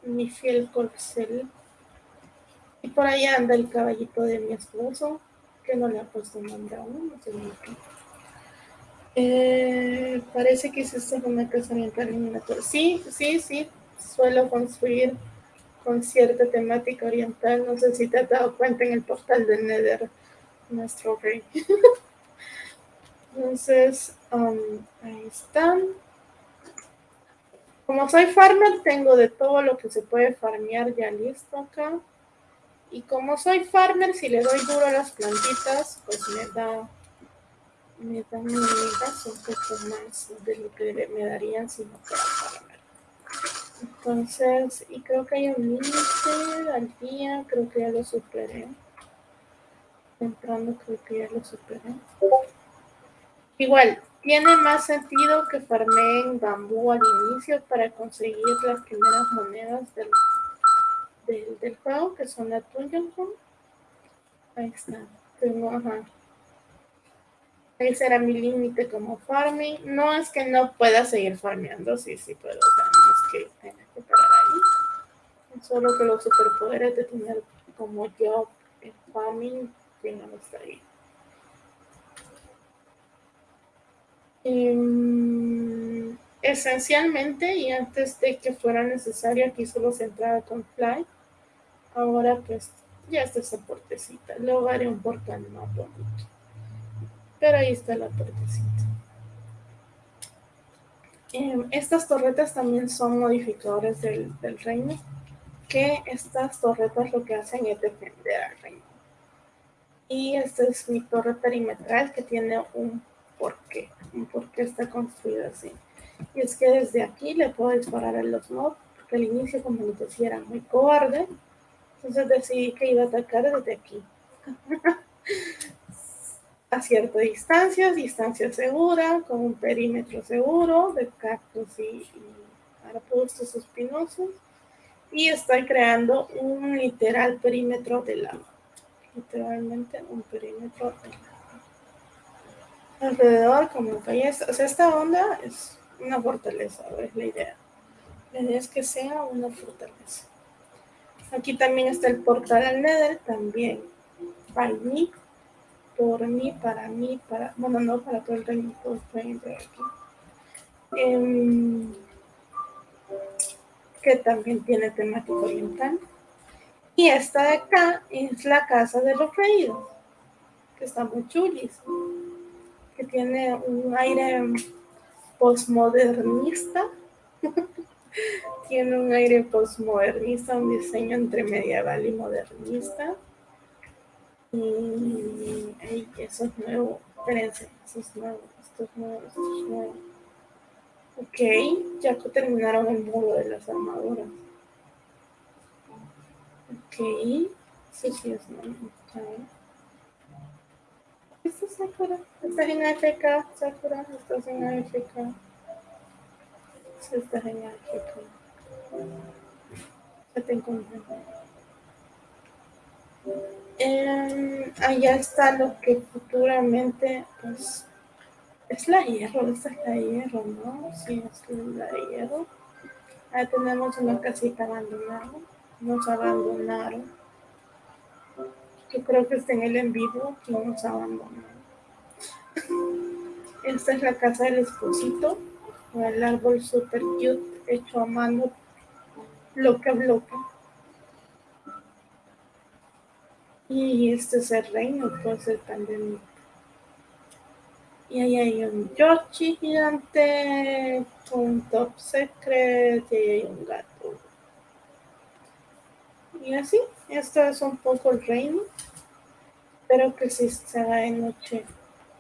mi fiel corcel. Y por ahí anda el caballito de mi esposo, que no le ha puesto nombre aún, no sé eh, parece que es una casa oriental Sí, sí, sí, suelo construir con cierta temática oriental. No sé si te has dado cuenta en el portal del Nether nuestro rey. Entonces, um, ahí están. Como soy farmer, tengo de todo lo que se puede farmear ya listo acá. Y como soy farmer, si le doy duro a las plantitas, pues me da me dan un poco más de lo que me darían si no fuera farmer. Entonces, y creo que hay un límite al día, creo que ya lo superé. Entrando, creo que ya lo superé. Igual, tiene más sentido que farmeen bambú al inicio para conseguir las primeras monedas del, del, juego, que son la Dungeon Ahí está. Tengo, ajá. Ese era mi límite como farming. No es que no pueda seguir farmeando, sí, sí puedo. O sea, no es que tenga que parar ahí. Solo que los superpoderes de tener como yo farming, está. Em, esencialmente, y antes de que fuera necesario, aquí solo se entraba con Fly. Ahora pues ya está esa puertecita. Luego haré un portal más bonito. Pero ahí está la puertecita. Em, estas torretas también son modificadores del, del, reino, que estas torretas lo que hacen es defender al reino. Y esta es mi torre perimetral que tiene un porqué, un porqué está construida así. Y es que desde aquí le puedo disparar a los mobs, porque al inicio, como les decía, era muy cobarde, entonces decidí que iba a atacar desde aquí. a cierta distancia, distancia segura, con un perímetro seguro de cactus y, y arbustos espinosos. Y estoy creando un literal perímetro de lava. Literalmente un perímetro de. Alrededor, como ballesta. O sea, esta onda es una fortaleza, es la idea. La idea es que sea una fortaleza. Aquí también está el portal al Nether, también. Para mí, por mí, para mí, para... Bueno, no para todo el reino, todos pueden entrar aquí. Em, que también tiene temática oriental. Y esta de acá es la casa de los reyes, que está muy chulis, que tiene un aire postmodernista. tiene un aire postmodernista, un diseño entre medieval y modernista. Y, eso es nuevo, espérense, eso es nuevo, esto es nuevo, esto es nuevo. Ok, ya terminaron el modo de las armaduras. Ok, sí, sí es nuevo. ¿Esto es Sakura? ¿Estás en AFK, Sakura? ¿Estás en AFK? Sí, estás en AFK. Ya te encontré. Eh, allá está lo que futuramente pues es la hierro, esta es la hierro, ¿no? Sí, es la hierro. Ahí tenemos una casita abandonada. Nos abandonaron. Yo creo que está en el en vivo, no nos abandonaron. Esta es la casa del esposito, el árbol super cute, hecho a mano, bloque a bloque. Y este es el reino, pues el pandemia. Y ahí hay un Yoshi gigante, un top secret y ahí hay un gato. Y así, esto es un poco el reino. Espero que sí se haga de noche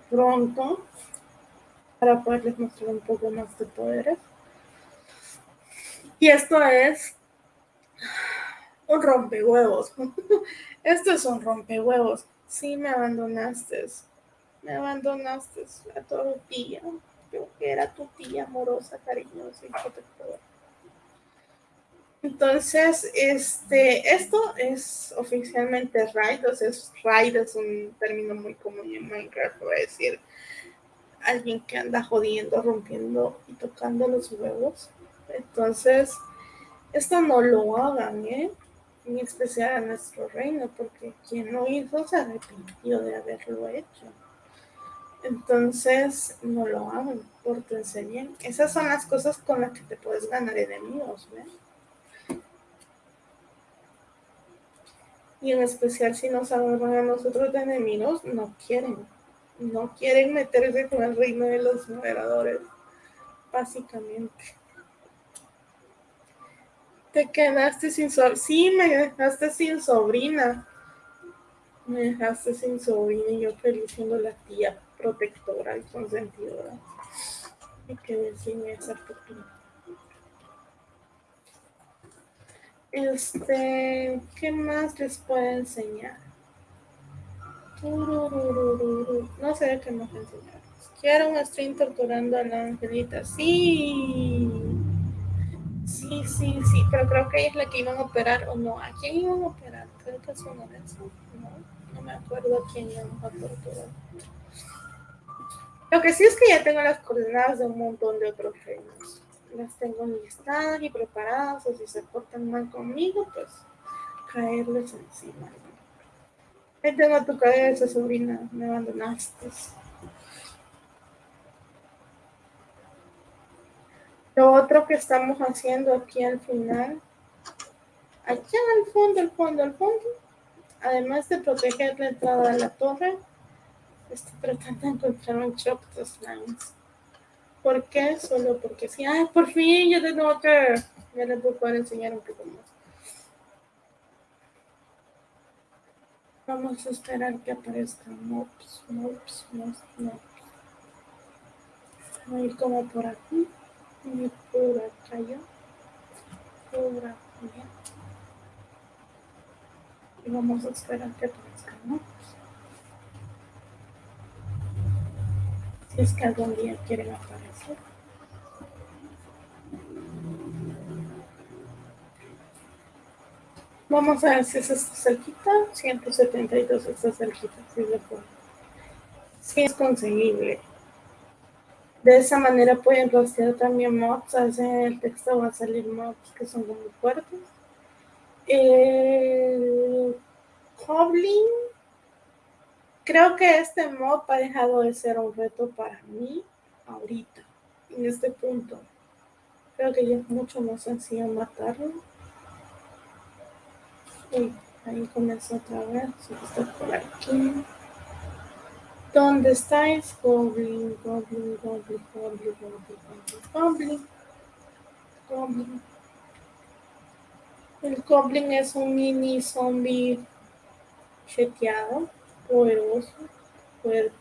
pronto para poderles mostrar un poco más de poderes. Y esto es un rompehuevos. Esto es un rompehuevos. Sí, me abandonaste. Me abandonaste a tu tía. Yo que era tu tía amorosa, cariñosa y protectora. Entonces, este, esto es oficialmente raid, o sea, raid es un término muy común en Minecraft, voy a decir alguien que anda jodiendo, rompiendo y tocando los huevos. Entonces, esto no lo hagan, ¿eh? en especial a nuestro reino, porque quien lo hizo se arrepintió de haberlo hecho. Entonces, no lo hagan, pórtense bien. Esas son las cosas con las que te puedes ganar enemigos, ¿ves? Y en especial si nos agarran a nosotros de enemigos, no quieren. No quieren meterse con el reino de los moderadores, básicamente. Te quedaste sin sobrina. Sí, me dejaste sin sobrina. Me dejaste sin sobrina y yo feliz siendo la tía protectora y consentidora. Me quedé sin esa fortuna. Este, ¿qué más les puedo enseñar? No sé qué más enseñar. Quiero un stream torturando a la angelita. Sí. Sí, sí, sí. Pero creo que ella es la que iban a operar o no. ¿A quién iban a operar? Creo que es una de esas. No, no me acuerdo a quién iban a torturar. Lo que sí es que ya tengo las coordenadas de un montón de otros reinos. Las tengo listadas y preparadas. O si se portan mal conmigo, pues caerles encima. Ahí tengo tu cabeza, sobrina. Me abandonaste. Lo otro que estamos haciendo aquí al final, allá al fondo, al fondo, al fondo, además de proteger la entrada de la torre, estoy tratando de encontrar un shop de slimes. ¿Por qué? Solo porque sí. Ay, por fin, ya tengo que... Ya les voy a poder enseñar un poco más. Vamos a esperar que aparezcan mobs, mobs, mobs, mobs. Voy a ir como por aquí y por acá yo. Por aquí. Y vamos a esperar que aparezcan mobs. Si es que algún día quieren aparecer. Vamos a ver si eso está cerquita. 172 está cerquita. Si, sí es conseguible. De esa manera pueden rastrear también mobs. A veces en el texto va a salir mobs que son muy fuertes. El Goblin. Creo que este mob ha dejado de ser un reto para mí ahorita, en este punto. Creo que ya es mucho más sencillo matarlo ahí comenzó otra vez. Está por aquí. ¿Dónde estáis? Goblin, Goblin, Goblin, Goblin, Goblin, Goblin, Goblin. El Goblin es un mini zombie cheteado, poderoso, fuerte.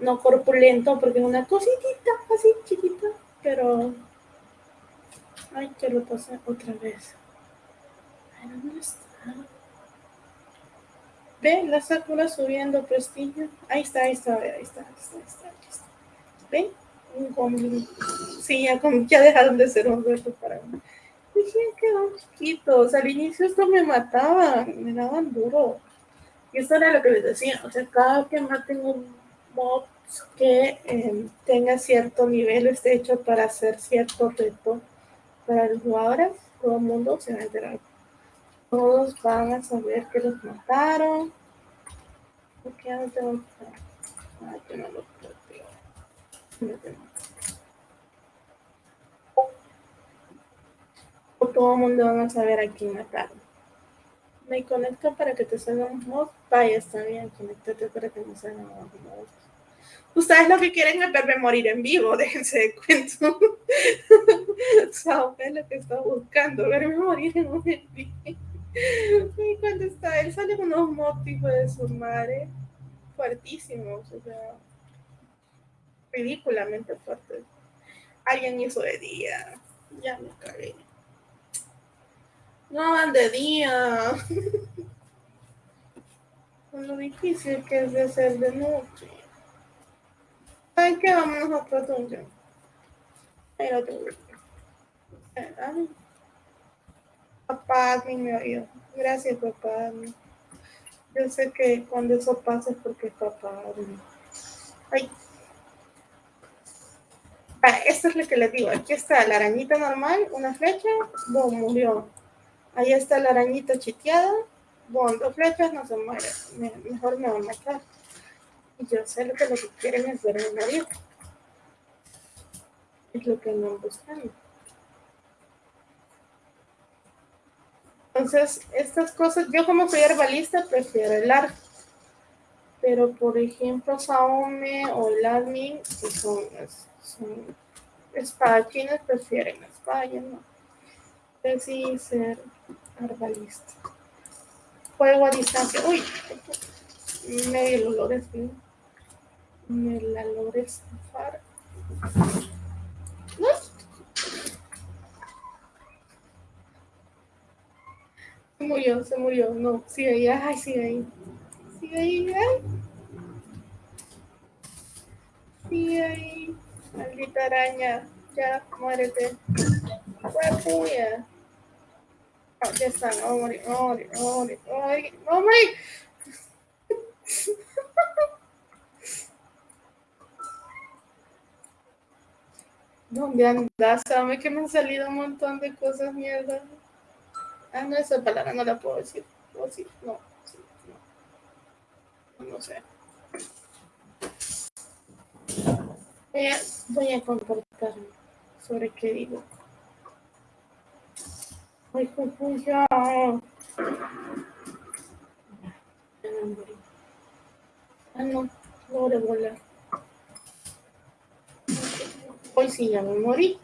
No corpulento porque es una cositita así chiquita, pero... Ay, que lo pasé otra vez. ¿Dónde está? Ve la Sakura subiendo prestigio. Ahí está, ahí está, ahí está, ahí está, ahí está. Ahí está. ¿Ve? Un goblin. Sí, ya, ya dejaron de ser un reto para mí. Dije, quedaron chiquitos. Al inicio esto me mataban, me daban duro. Y esto era lo que les decía. O sea, cada que maten un mob que eh, tenga cierto nivel, esté hecho para hacer cierto reto para los jugadores, todo el mundo se va a enterar todos van a saber que los mataron. ¿Por qué no tengo no lo O todo el mundo van a saber a quién mataron. Me conecto para que te salgan un mod. Vaya, está bien, conéctate para que me salgan un mod. Ustedes lo que quieren es verme morir en vivo, déjense de cuento. Sao es lo que está buscando, verme morir en un vivo. Y cuando está él sale unos motivos de su madre fuertísimos, o sea, ridículamente fuertes. Alguien hizo de día, ya me cagué. No van de día. Lo difícil que es de hacer de noche. ¿Saben qué? Vámonos a otro dungeon. Ahí otro. Papá, me oído. Gracias, papá. Yo sé que cuando eso pasa es porque papá. Ay. Ah, esto es lo que les digo. Aquí está la arañita normal, una flecha, boom, murió. Ahí está la arañita chiteada, boom, dos flechas, no se muere. mejor me va a matar. Y yo sé lo que lo que quieren es verme morir. Es lo que andan buscando. Entonces, estas cosas, yo como soy herbalista, prefiero el arco. Pero, por ejemplo, Saome o el admin, que son, son espadachines, prefieren la espada, no. Decidí ser herbalista. Juego a distancia. Uy, medio olores, Me la logré zafar. murió, se murió. No, sigue ahí, ay, sigue ahí. Sigue ahí, ay. Sigue ahí. Maldita araña. Ya, muérete. Fue puya. Oh, morir, no morir, no morir, no morir. ¿Dónde andas? Sabe que me han salido un montón de cosas mierda. Ah, no, esa palabra no la puedo decir. ¿Puedo decir? No, sí, no. No sé. Voy a comportarme sobre qué digo. Pues. Ah, no, no volar. Hoy sí ya me morí.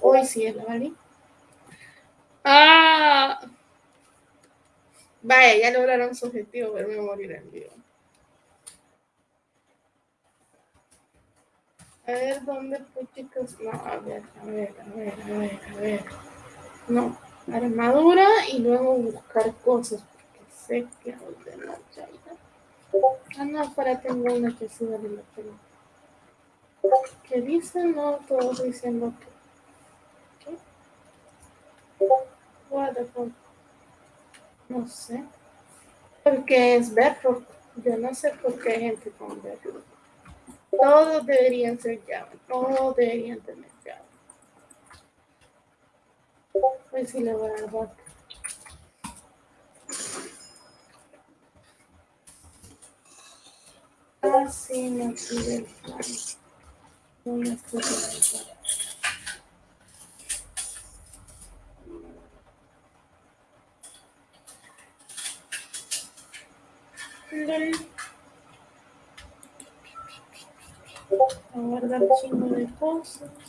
Hoy sí es la valí. Ah. Vaya, ya lograron su objetivo, verme morir en vivo. A ver, ¿dónde fue, chicos? No, a ver, a ver, a ver, a ver, a ver. No, armadura y luego buscar cosas, porque sé que de hay. Ah, no, para tengo una que sí vale la pena. ¿Qué dicen? No, todos diciendo que. ¿Qué? What the? No sé. Porque es Bedrock. Yo no sé por qué hay gente con Bedrock. Todos deberían ser Java. Todos deberían tener. Pues sí le voy a dar Ah, sí, me pide el hacer A guardar chingo de cosas.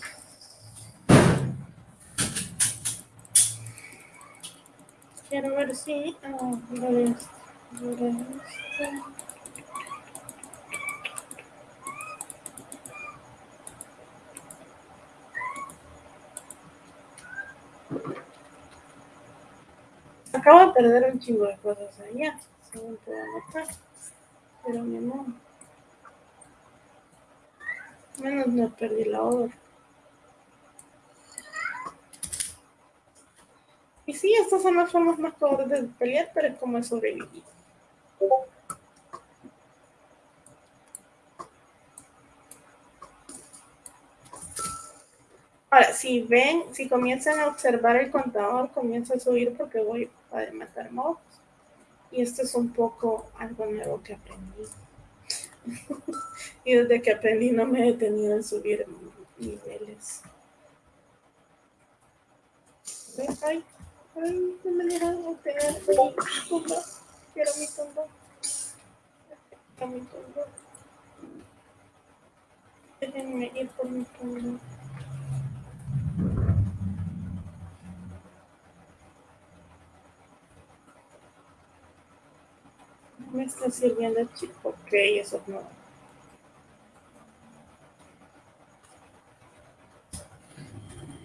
Quiero ver si... Esto. Acabo de perder un chingo de cosas allá, según puedo notar. Pero mi amor. Menos no perdí la obra. Sí, estas son las formas más cobardes de pelear, pero es como sobrevivir. Ahora, si ven, si comienzan a observar el contador, comienza a subir porque voy a matar mobs. Y esto es un poco algo nuevo que aprendí. y desde que aprendí no me he detenido en subir niveles. Ay, ay, no me dejan obtener mi tumba. Quiero mi tumba. Quiero mi tumba. Déjenme ir por mi tumba. me está sirviendo chico. Ok, eso no.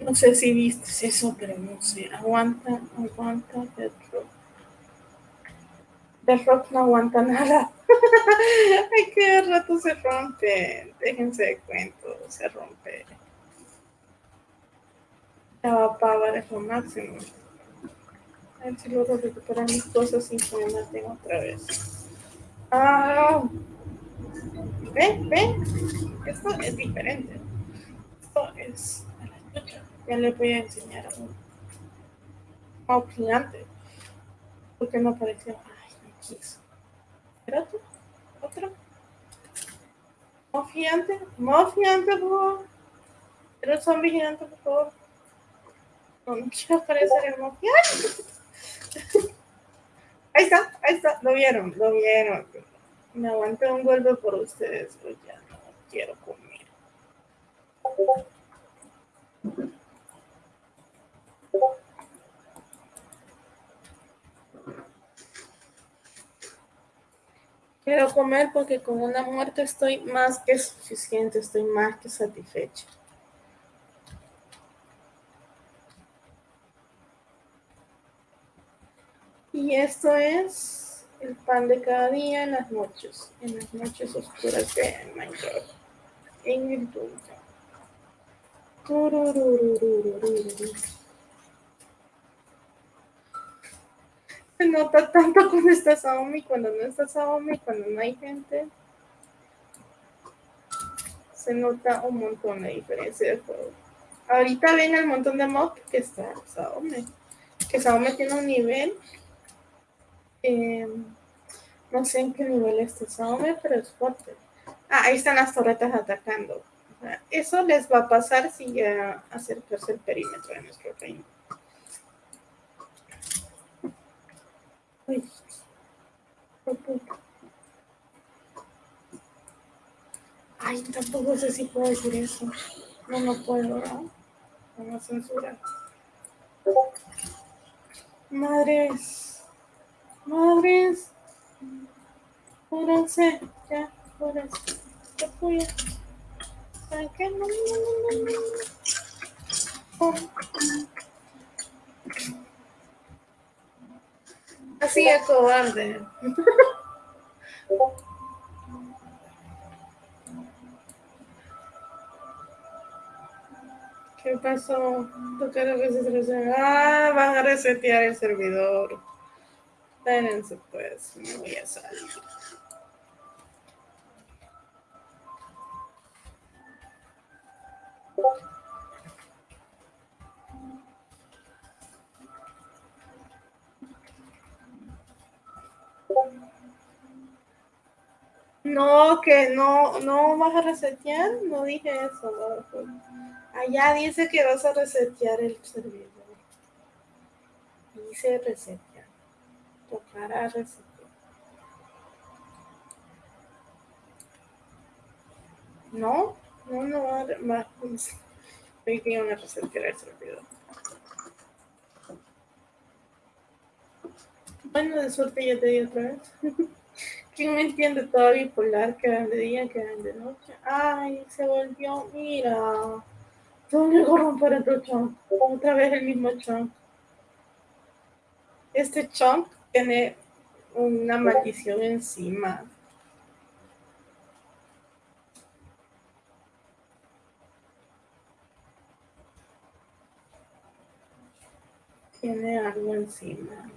No sé si viste eso, pero no sé. Aguanta, aguanta Dead Rock. Dead Rock no aguanta nada. Ay, que rato se rompe. Déjense de cuento, se rompe. Ya va para es lo máximo. A ver si logro recuperar mis cosas me maten otra vez. Ah, ven, ven. Esto es diferente. Esto es la. Ya le voy a enseñar a un mob gigante. Porque no apareció. Ay, no quiso. ¿Era otro? ¿Otro? Mob gigante. Mob gigante, por favor. Era un zombie por favor. No, quiero aparecer el gigante. Ahí está, ahí está, lo vieron, lo vieron. Me aguanté un golpe por ustedes, pues ya no quiero comer. Quiero comer porque con una muerte estoy más que suficiente, estoy más que satisfecha. Y esto es el pan de cada día en las noches, en las noches oscuras de Minecraft. En el. Se nota tanto cuando estás a y cuando no estás a y cuando no hay gente. Se nota un montón la diferencia de juego. Ahorita ven el montón de mobs que está Saome. Que Saome tiene un nivel. Eh, no sé en qué nivel está Saome, pero es fuerte. Ah, ahí están las torretas atacando. Eso les va a pasar si ya acercarse el perímetro de nuestro reino. Ay, tampoco sé si puedo decir eso. No, no puedo, ¿no? Vamos a censurar. Madres. Madres. Júrense. Ya, júrense. ¿Qué fui? ¿Qué? No, no, no, no. Oh. Así es cobarde. ¿Qué pasó? Tocaron que se. Ah, van a resetear el servidor. Espérense pues, me voy a salir. No, que no, no vas a resetear, no dije eso. Allá dice que vas a resetear el servidor. Dice resetear. Tocará resetear. No, no, no va a más. Hoy que a resetear el servidor. Bueno, de suerte ya te di otra vez. ¿Quién me entiende todo bipolar? Que de día, que de noche. Ay, se volvió, mira. ¿Dónde romper otro chunk? Otra vez el mismo chunk. Este chunk tiene una maldición encima. Tiene algo encima.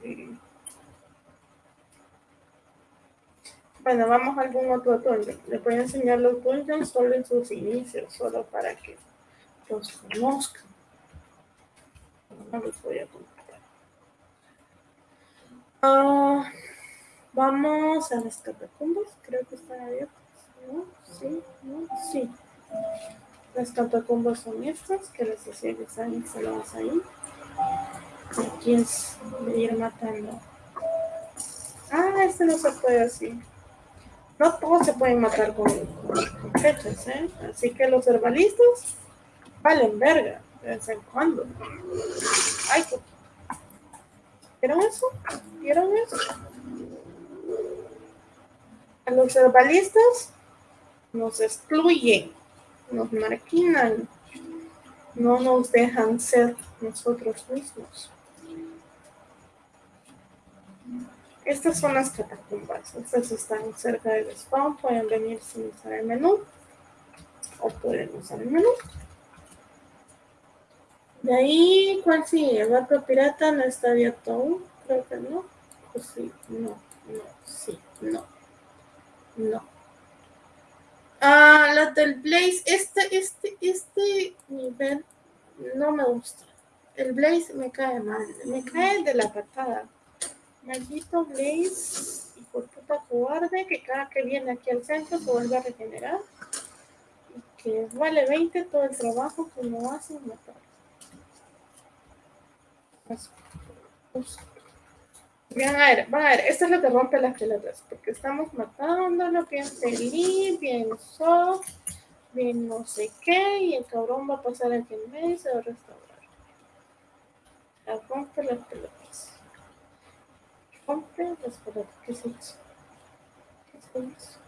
Bueno, vamos a algún otro dungeon. Les voy a enseñar los dungeons solo en sus inicios, solo para que los conozcan. No los voy a contar. Ah, vamos a las catacumbas. Creo que están abiertas. ¿No? Sí, no, sí. Las catacumbas son estas, que les decía que están instaladas ahí. Aquí es ir matando. Ah, este no se puede así. No todos se pueden matar con, fechas, ¿eh? Así que los herbalistas valen verga de vez en cuando. Ay, ¿vieron eso? ¿Vieron eso? A los herbalistas nos excluyen, nos marquinan, no nos dejan ser nosotros mismos. Estas son las catacumbas. Estas están cerca del spawn. Pueden venir sin usar el menú. O pueden usar el menú. De ahí, ¿cuál sigue? El barco pirata no está abierto aún. Creo que no. Pues sí, no, no, sí, no. No. Ah, la del Blaze. Este, este, este nivel no me gusta. El Blaze me cae mal. Me cae de la patada. Maldito Blaze, y por puta cobarde, que cada que viene aquí al centro se vuelve a regenerar. Y que vale 20 todo el trabajo que no hace matar. Van a ver, van a ver, esto es lo que rompe las pelotas, porque estamos matándolo bien feliz, bien soft, bien no sé qué, y el cabrón va a pasar aquí en medio y se va a restaurar. La rompe las pelotas. Hombre, espérate, ¿qué es eso? ¿Qué es eso?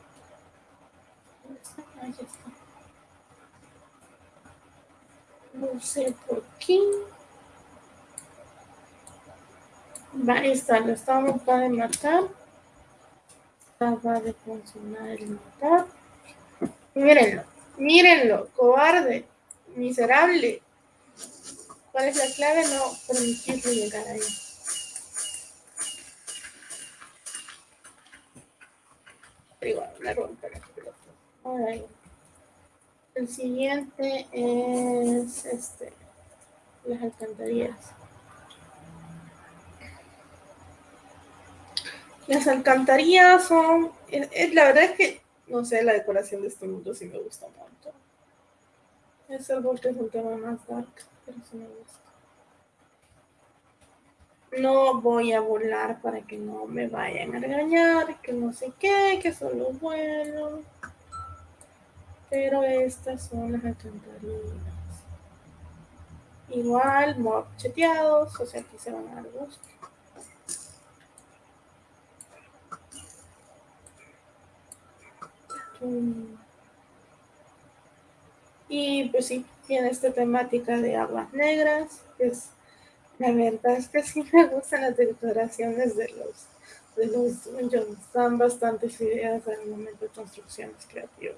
Ahí está. No sé por qué. Ahí está, lo estamos para matar. Acaba de funcionar el motor. Mírenlo, mírenlo, cobarde, miserable. ¿Cuál es la clave? No permitirle llegar ahí. Igual, la rompe la pelota. El siguiente es este, las alcantarillas. Las alcantarillas son, la verdad es que, no sé, la decoración de este mundo sí me gusta mucho. Es el que es un tema más dark, pero sí me gusta. No voy a volar para que no me vayan a regañar, que no sé qué, que solo vuelo. Pero estas son las alcantarillas. Igual, mob cheteados, o sea, aquí se van a dar gusto. Y pues sí, tiene esta temática de aguas negras, es la verdad es que sí me gustan las decoraciones de los de los dungeons, dan bastantes ideas al momento de construcciones creativas.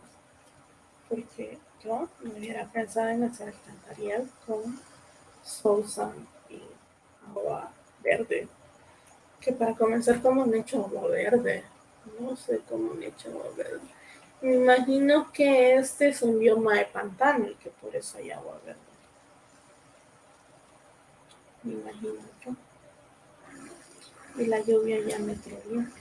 Porque yo me hubiera pensado en hacer alcantarillas con sosa y agua verde. Que para comenzar como un hecho agua verde. No sé cómo un hecho agua verde. Me imagino que este es un bioma de pantano y que por eso hay agua verde. Yo. Y la lluvia ya me bien.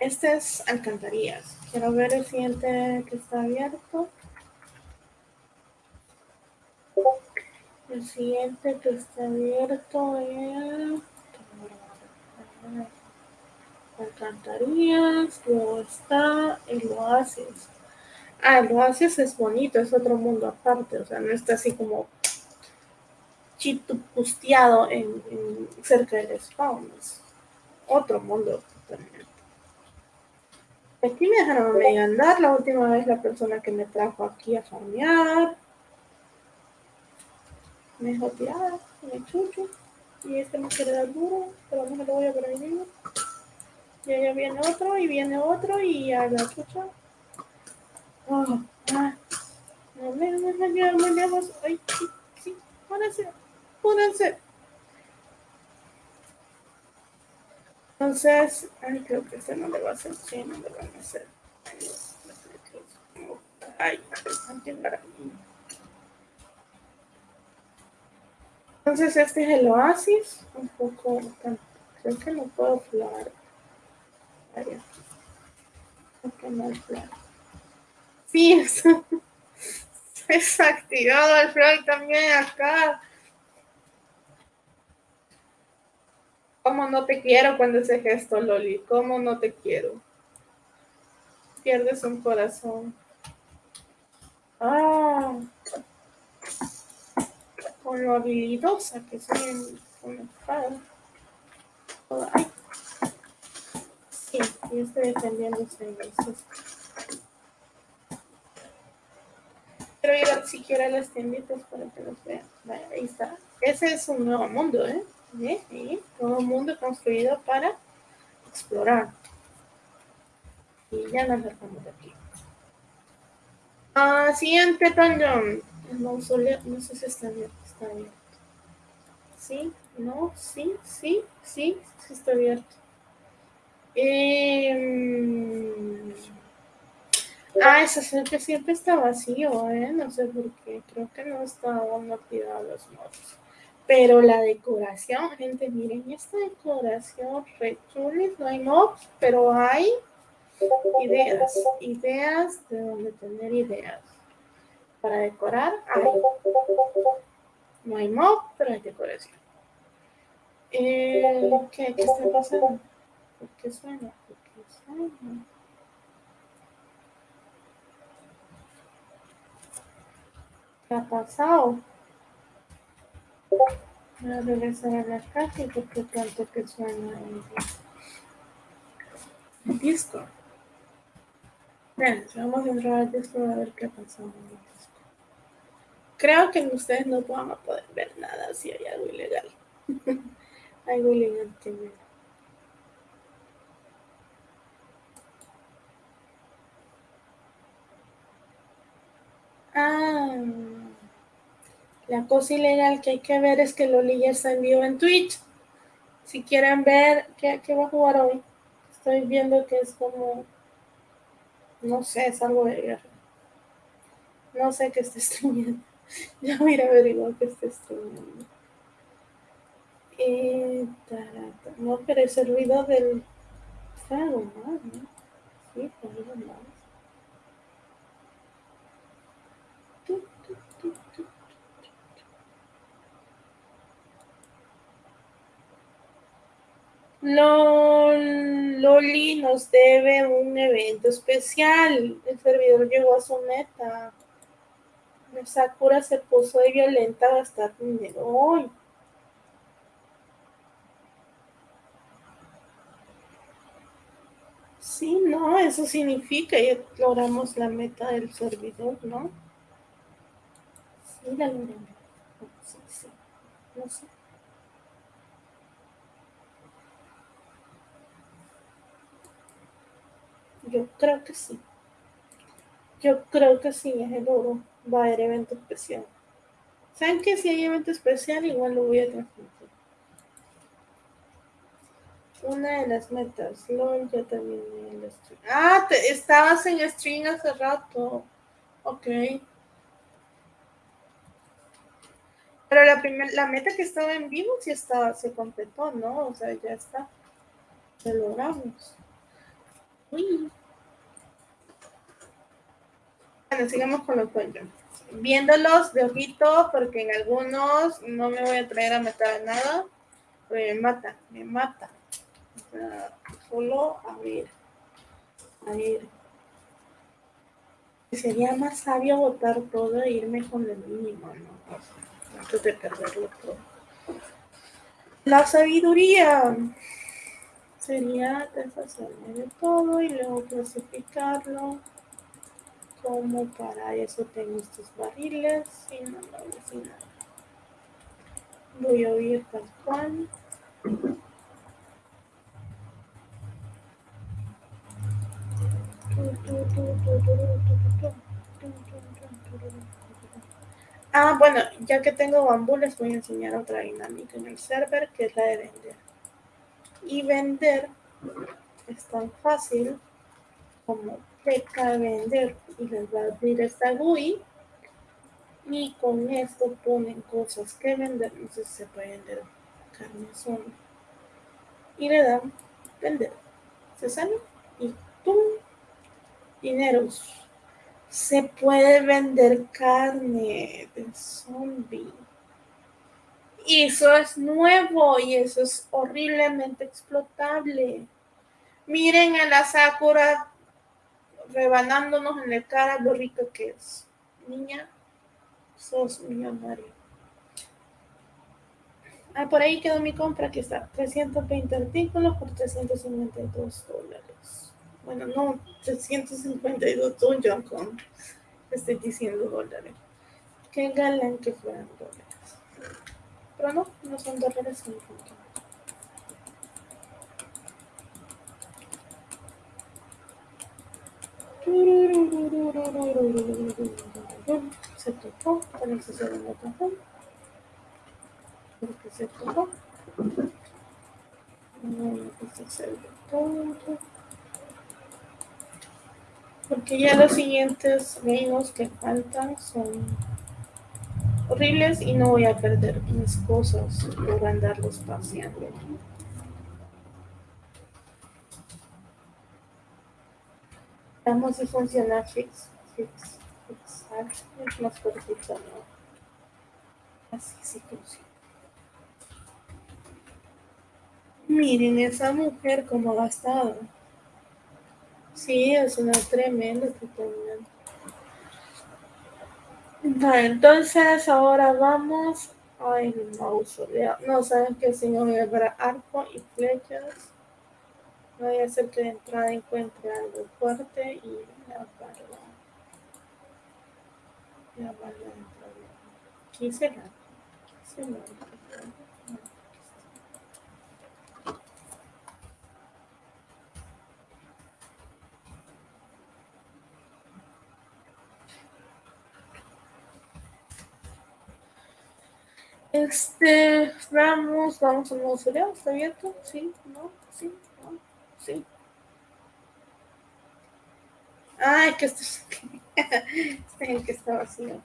Este es alcantarillas. Quiero ver el siguiente que está abierto. El siguiente que está abierto es alcantarillas, luego está el oasis. Ah, el oasis es bonito, es otro mundo aparte, o sea, no está así como chitupusteado en, cerca del spawn, es otro mundo totalmente. Aquí me dejaron medio andar la última vez la persona que me trajo aquí a farmear me dejó tirada, me chucho. Y este me quiere dar duro, pero no me lo voy a prohibir. Y allá viene otro, y viene otro, y a la chucha. Oh, ah. No me. Ay, sí, sí, pónganse, pónganse. Entonces, ay, creo que este no le va a hacer, sí, no le van a hacer. Ay, ay, ay, Entonces este es el oasis, un poco, creo que no puedo. Creo que no. Sí, está desactivado el flag también acá. ¿Cómo no te quiero cuando ese gesto, Loli? ¿Cómo no te quiero? Pierdes un corazón. Ah con lo habilidosa que soy en, con la espada. Ay. Sí, yo estoy defendiendo ese Quiero ir a, siquiera a las tienditas para que los vean. ahí está. Ese es un nuevo mundo, ¿eh? ¿Eh? ¿Eh? Nuevo mundo construido para explorar. Y ya nos dejamos de aquí. Ah, siguiente dungeon. El mausoleo, no sé si está abierto está abierto. Sí, no, sí, sí, sí, sí está abierto. Eh, ah, ese que siempre está vacío, ¿eh? No sé por qué. Creo que no estaban activados los mods. Pero la decoración, gente, miren esta decoración, re no hay mobs, pero hay ideas, ideas de donde tener ideas. Para decorar, hay. No hay mob, pero hay decoración. Eh, ¿qué, ¿Qué está pasando? ¿Por qué suena? ¿Por qué suena? ¿Qué ha pasado? Voy a regresar a la casa porque tanto que suena. Discord. Bueno, vamos a entrar al Discord a ver qué pasa en Discord. Creo que ustedes no van a poder ver nada si hay algo ilegal. algo ilegal que Ah, la cosa ilegal que hay que ver es que Loli ya está en vivo en Twitch. Si quieren ver qué, qué va a jugar hoy, estoy viendo que es como, no sé, es algo de guerra. No sé qué está streamando. Ya voy a ir a averiguar qué está streamando. Eh, no, pero ese ruido del... Está ¿no? Sí, algo más. Loli nos debe un evento especial. El servidor llegó a su meta. Sakura se puso de violenta a gastar dinero hoy. Sí, no, eso significa que logramos la meta del servidor, ¿no? Sí, la. Sí, sí. No sé. Yo creo que sí. Yo creo que sí, es el oro. Va a haber evento especial. ¿Saben que si hay evento especial igual lo voy a transmitir? Una de las metas. LOL, ya terminé el stream. Ah, estabas en stream hace rato. Ok. Pero la, primer, la meta que estaba en vivo sí está, se completó, ¿no? O sea, ya está. Lo logramos. Uy. Sigamos con los cuentos. Viéndolos de ojito, porque en algunos no me voy a traer a matar nada, me mata, me mata. solo a ver, a ver. Sería más sabio votar todo e irme con el mínimo, ¿no? Antes de perderlo todo. La sabiduría sería deshacerme de todo y luego clasificarlo como para eso tengo estos barriles y no lo voy nada. Voy a oír tal cual. Ah, bueno, ya que tengo bambú, les voy a enseñar otra dinámica en el server, que es la de vender. Y vender es tan fácil como peca vender y les va a abrir esta GUI y con esto ponen cosas que vender, no sé si se puede vender carne solo y le dan vender, se sale y ¡pum! dineros. Se puede vender carne de zombie. Y eso es nuevo y eso es horriblemente explotable. Miren a la Sakura rebanándonos en la cara lo rica que es. Niña, sos millonaria. Ah, por ahí quedó mi compra, que está 320 artículos por 352 dólares. Bueno, no, 352 dungeon con, estoy diciendo dólares. Qué galán que fueran dólares. Pero no, no son dólares, son dólares. Se tocó, que se lo tocó. Porque se tocó. Porque ya los siguientes reinos que faltan son horribles y no voy a perder mis cosas por andarlos paseando. Vamos a funcionar fix, fix, fixar. Es más cortito, ¿no? Así sí funciona. Miren esa mujer como ha estado. Sí, es una tremenda Vale, entonces ahora vamos al mausoleo. No saben que el señor habrá arco y flechas Voy a hacer que de entrada encuentre algo fuerte y la barra. La barra dentro de... Aquí será. Será. Este, vamos, vamos al mausoleo, ¿está abierto? Sí, no, sí, sí. Ay, que este es, este que está vacío.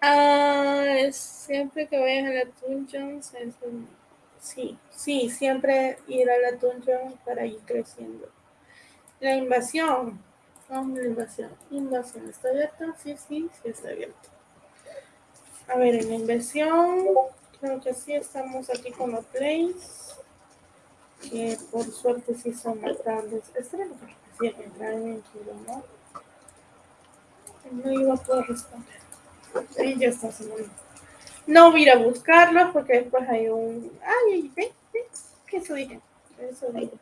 Ah, siempre que vayas a la dungeon, sí, sí, siempre ir a la dungeon para ir creciendo. La invasión, vamos la invasión, invasión, ¿está abierta? Sí, sí, sí está abierto. A ver, en la inversión, creo que sí estamos aquí con los plays. Por suerte sí son más sí entrar en ¿no? No iba a poder responder. Ahí ya está sonando. No voy a ir a buscarlo porque después hay un. Ay, ve, ve, que eso dije. Eso dije.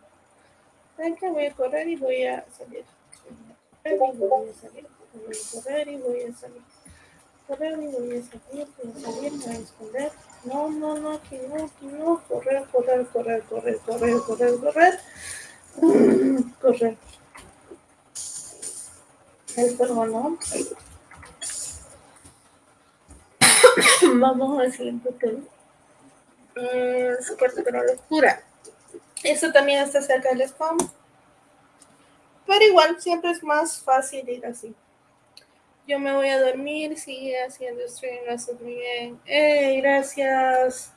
¿Saben que Voy a correr y voy a salir. Y voy a salir. Voy a correr y voy a salir correr, y voy a salir, voy a me voy a esconder. No, no, no, aquí no, aquí no. Correr, correr, correr, correr, correr, correr, correr. Correr. El no. Vamos al siguiente tema. Cuarto que no lo oscura. Eso también está cerca del spam. Pero igual, siempre es más fácil ir así. Yo me voy a dormir, sigue haciendo stream, lo haces muy bien. ¡Ey, gracias!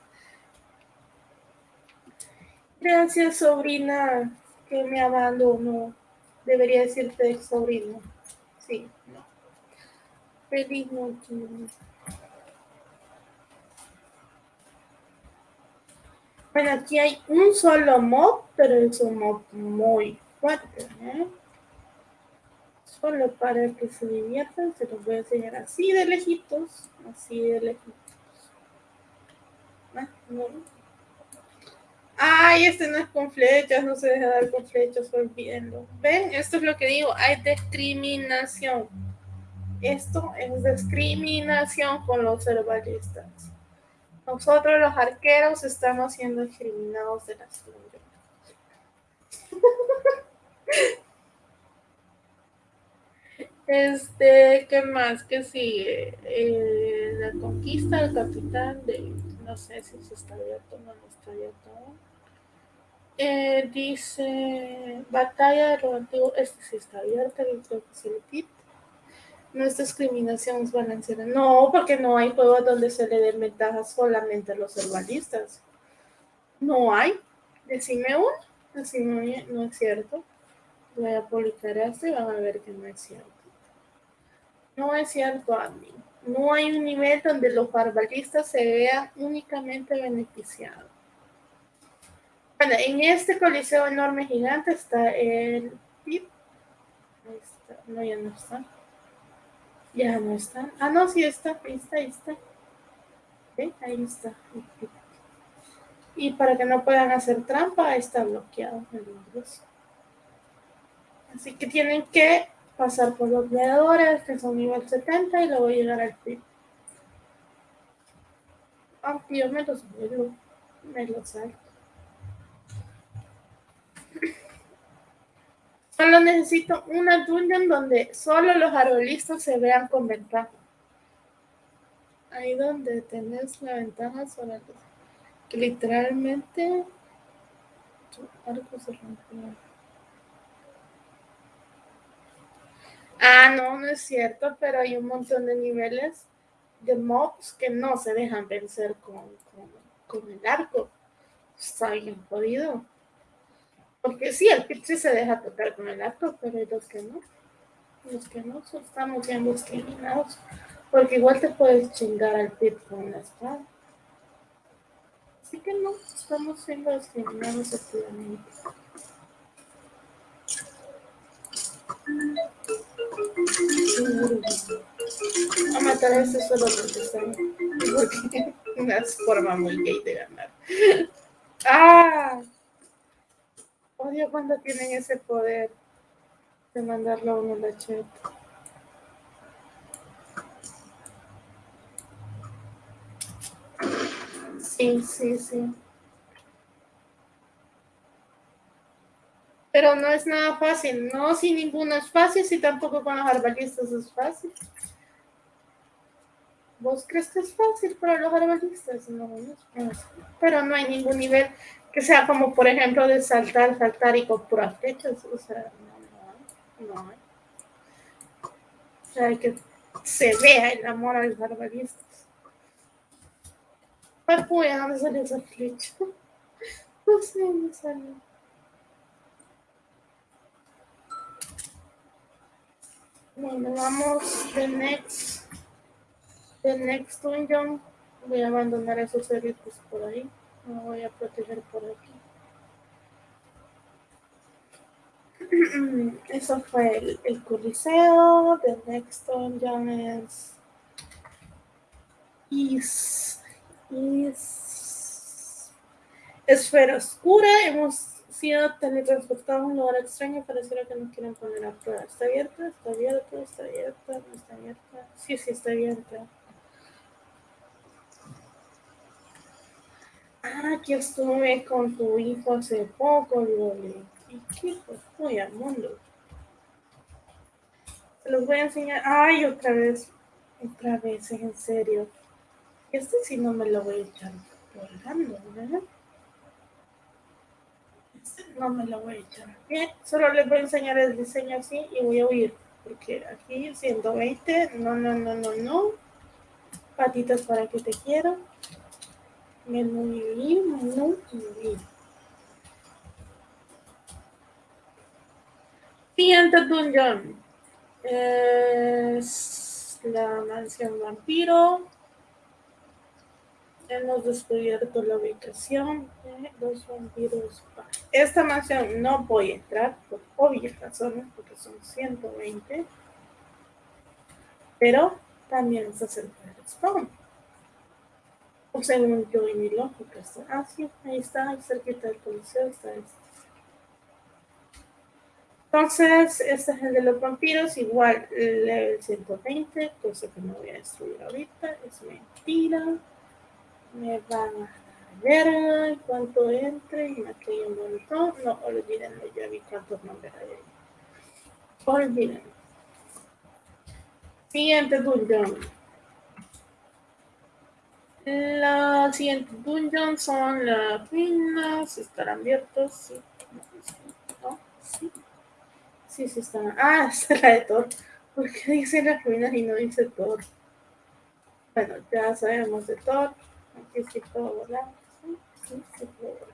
Gracias, sobrina, que me abandonó. Debería decirte sobrino. Sí, no. Feliz noche. Bueno, aquí hay un solo mob, pero es un mob muy fuerte. ¿eh? Solo para que se diviertan, se los voy a enseñar así de lejitos, así de lejitos. Ah, Ay, este no es con flechas, no se deja dar con flechas, olvídenlo. ¿Ven? Esto es lo que digo, hay discriminación. Esto es discriminación con los herbalistas. Nosotros los arqueros estamos siendo discriminados de las flores. Este, ¿qué más? ¿Qué sigue? Eh, la conquista del capitán de. No sé si se está abierto o no está abierto. Eh, dice. Batalla de lo antiguo. Este sí está abierto, que el kit. No es discriminación, es balanceada. No, porque no hay juegos donde se le den ventajas solamente a los herbalistas. No hay. Decime uno. Decime, no es cierto. Voy a publicar esto y van a ver que no es cierto. No es cierto, Andy. No hay un nivel donde los barbalistas se vean únicamente beneficiados. Bueno, en este coliseo enorme gigante está el PIB. Ahí está. No, ya no está. Ya no está. Ah, no, sí está. Ahí está, ahí está. Ahí está. Y para que no puedan hacer trampa, está bloqueado el Así que tienen que pasar por los veadores que son nivel 70 y luego llegar al PIB. Aunque yo me los vuelvo, me los salto. Solo necesito una dungeon donde solo los arbolistas se vean con ventaja. Ahí donde tenés la ventaja sobre que literalmente tu arco se rompió. Ah, no, no es cierto, pero hay un montón de niveles de mobs que no se dejan vencer con, con, el arco. Está bien jodido. Porque sí, el pit sí se deja tocar con el arco, pero los que no. Los que no, estamos bien discriminados. Porque igual te puedes chingar al pit con la espada. Así que no, estamos siendo discriminados activamente. A matar a ese solo porque está una forma muy gay de ganar. ¡Ah! cuando tienen ese poder de mandarlo a uno la chat. Sí, sí, sí. Pero no es nada fácil, no, si ninguno es fácil, si tampoco con los arbalistas es fácil. ¿Vos crees que es fácil para los arbalistas? No, no. Pero no hay ningún nivel que sea como, por ejemplo, de saltar, saltar y con puras flechas. O sea, no, no, no. O sea, hay que se vea el amor a los arbalistas. Papuya, ¿dónde salió esa flecha? No sé dónde salió. Bueno, vamos the next, the next dungeon. Voy a abandonar esos cerritos por ahí. Me voy a proteger por aquí. Eso fue el, el Coliseo. The next dungeon es is, is Esfera Oscura. Hemos sido teletransportados a un lugar extraño, pareciera que nos quieren poner a prueba. ¿Está abierta? ¿Está abierta? ¿Está abierta? ¿No está abierta? Sí, sí, está abierta. Ah, aquí estuve con tu hijo hace poco, Loli. ¿Y qué fue al mundo? Se los voy a enseñar. Ay, otra vez. Otra vez, en serio. Este sí no me lo voy a echar colgando, ¿verdad? no me lo voy a echar. Solo les voy a enseñar el diseño así y voy a huir. Porque aquí 120, no, no, no, no, no. Patitas para que te quiero. Menú menú menú Siguiente dungeon. Es la mansión vampiro. Hemos descubierto la ubicación de los vampiros. Esta mansión no voy a entrar por obvias razones, porque son 120. Pero también se acerca el spawn. O según yo y mi lógica. Está, ah, sí, ahí está, ahí cerquita del policía está este. Entonces, este es el de los vampiros, igual level 120, cosa que no voy a destruir ahorita, es mentira me van a ver cuánto entre y me quedé un montón. No, olvídenlo, ya vi cuántos nombres hay ahí. Siguiente dungeon. La siguiente dungeon son las ruinas. ¿Estarán abiertos? Sí. ¿No? Sí. Sí, sí están. Ah, es la de Thor. ¿Por qué dice las ruinas y no dice Thor? Bueno, ya sabemos de Thor. Aquí sí puedo volar. Volar.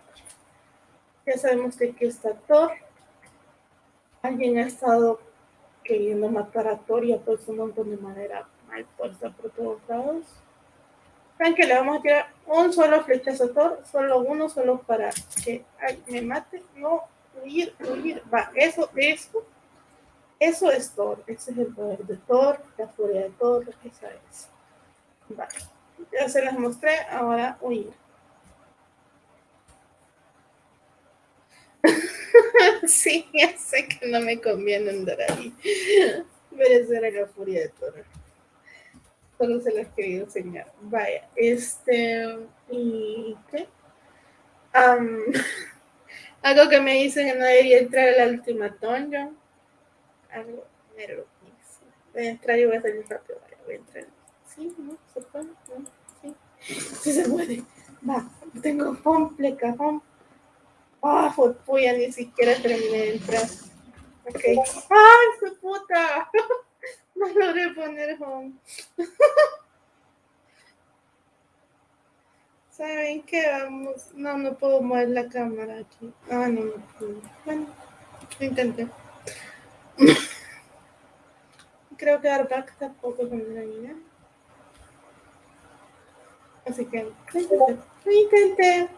Ya sabemos que aquí está Thor. Alguien ha estado queriendo matar a Thor y ha puesto un montón de madera mal puesta por todos lados. Saben que le vamos a tirar un solo flechazo a Thor, solo uno, solo para que ay, me mate. No, huir, huir. Va, eso, eso, eso es Thor. Ese es el poder de Thor, la furia de Thor, esa es. Vale. Ya se las mostré, ahora huir. sí, ya sé que no me conviene andar ahí. Merecer la furia de Toro. Solo se las quería enseñar. Vaya, este. ¿Y qué? algo que me dicen que no debería entrar a la última. Algo me Voy a entrar y voy a salir rápido. Voy a entrar. Sí, no, puede. No. Sí se puede. Va, tengo home, pleca, home. Ah, oh, ya ni siquiera terminé de entrar. Ok. ¡Ay, su puta! No logré poner home. ¿Saben qué? Vamos. No, no puedo mover la cámara aquí. Ah, no, no puedo. Bueno, lo intenté. Creo que dar back tampoco la ahí, Así que lo intenté. Lo intenté.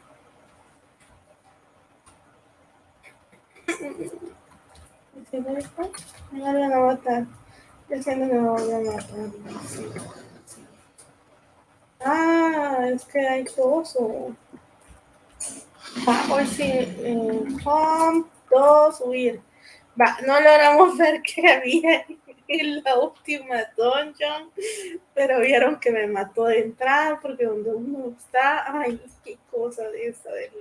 Van a matar. Diciendo que me voy a matar. Ah, es que hay oso. Ah, hoy sí. Eh, home. todos huir. Va, no logramos ver qué había en la última dungeon, pero vieron que me mató de entrada porque donde uno está, ay, qué cosa de esa del,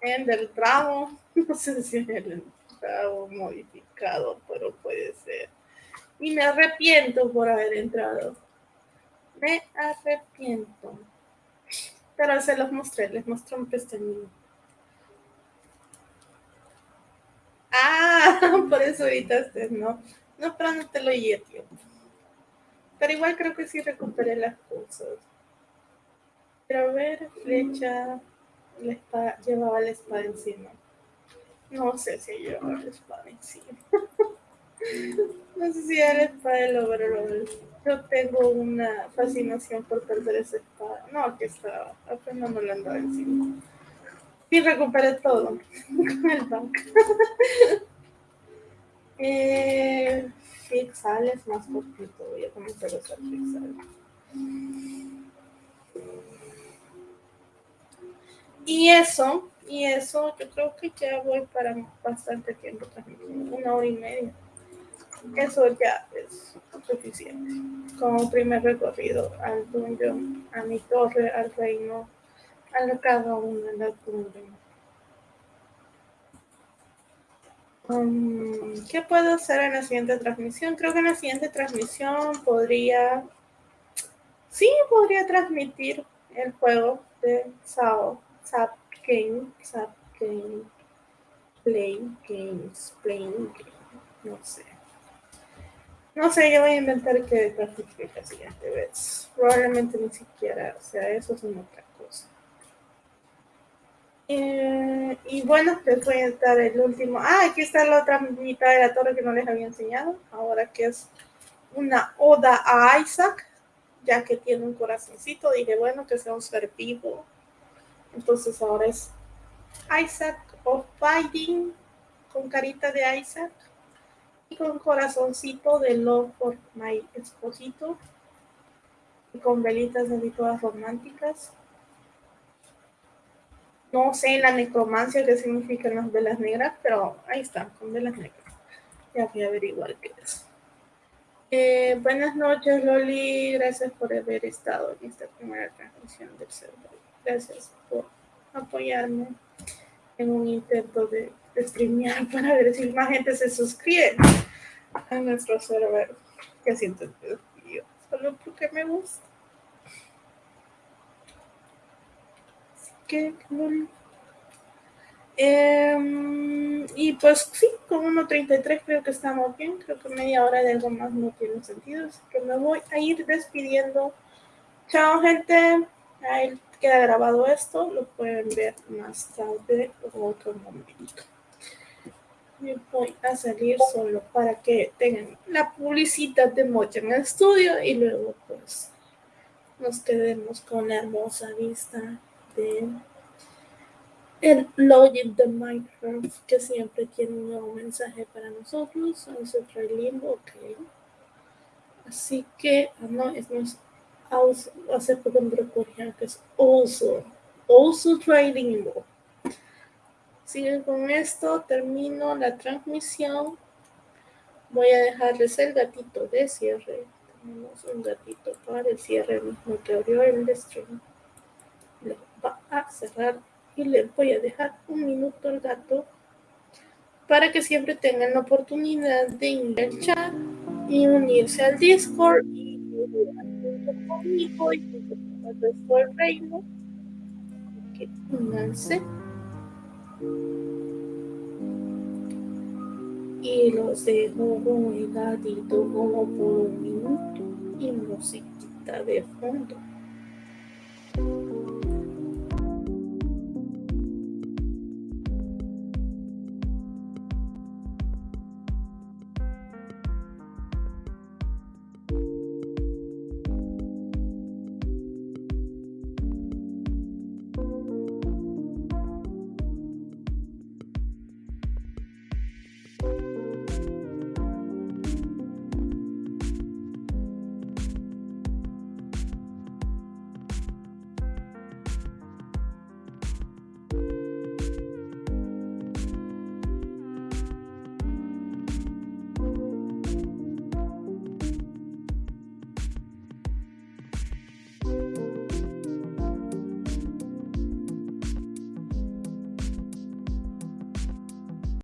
en del tramo, no sé si es el tramo modificado, pero puede ser. Y me arrepiento por haber entrado. Me arrepiento. Pero se los mostré, les mostré un pestañito. Ah, por eso evitaste, ¿no? No, pero no te lo llevé tiempo. Pero igual creo que sí recuperé las cosas. Pero ver, flecha, la espada, llevaba la espada encima. No sé si llevaba la espada encima. no sé si era la espada del overall. Yo tengo una fascinación por perder esa espada. No, que estaba, apenas la andaba encima. Y recuperé todo con el banco. Eh, más cortito. Voy a comenzar a usar. Y eso, y eso, yo creo que ya voy para bastante tiempo una hora y media. Eso ya es suficiente. Como primer recorrido al dungeon, a mi torre, al reino, a cada una de las cumbre. Um, ¿Qué puedo hacer en la siguiente transmisión? Creo que en la siguiente transmisión podría, sí, podría transmitir el juego de Sao Zap Game, Zap Game, Play Games, Playing Game, no sé. No sé, yo voy a inventar que clasifique la siguiente vez. Probablemente ni siquiera sea eso, es otra cosa. Eh, y bueno, les voy a dar el último. Ah, aquí está la otra mitad de la torre que no les había enseñado. Ahora que es una oda a Isaac, ya que tiene un corazoncito. Dije, bueno, que sea un ser vivo entonces ahora es Isaac of Fighting con carita de Isaac y con corazoncito de Love for My Esposito y con velitas de todas románticas. No sé la necromancia qué significan las velas negras, pero ahí están, con velas negras. Ya voy a averiguar qué es. Eh, buenas noches, Loli. Gracias por haber estado en esta primera transmisión del servidor. Gracias por apoyarme en un intento de, streamear para ver si más gente se suscribe a nuestro server. Que siento el solo porque me gusta. Em, y pues sí, con 1.33 creo que estamos bien. Creo que media hora de algo más no tiene sentido. Así que me voy a ir despidiendo. Chao, gente queda grabado esto, lo pueden ver más tarde o otro momento. Yo voy a salir solo para que tengan la publicidad de Mocha en el estudio y luego pues nos quedemos con la hermosa vista el login de Minecraft que siempre tiene un nuevo mensaje para nosotros. Vamos a limbo, ok. Así que, ah, no, es más hace poco me recordé que es also, also trading Sigue con esto, termino la transmisión. Voy a dejarles el gatito de cierre. Tenemos un gatito para el cierre mismo que abrió el stream. Va a cerrar y le voy a dejar un minuto al gato para que siempre tengan la oportunidad de ir al chat y unirse al Discord y conmigo y con el resto del reino. Que. Y los dejo con el gatito como por un minuto y musiquita de fondo.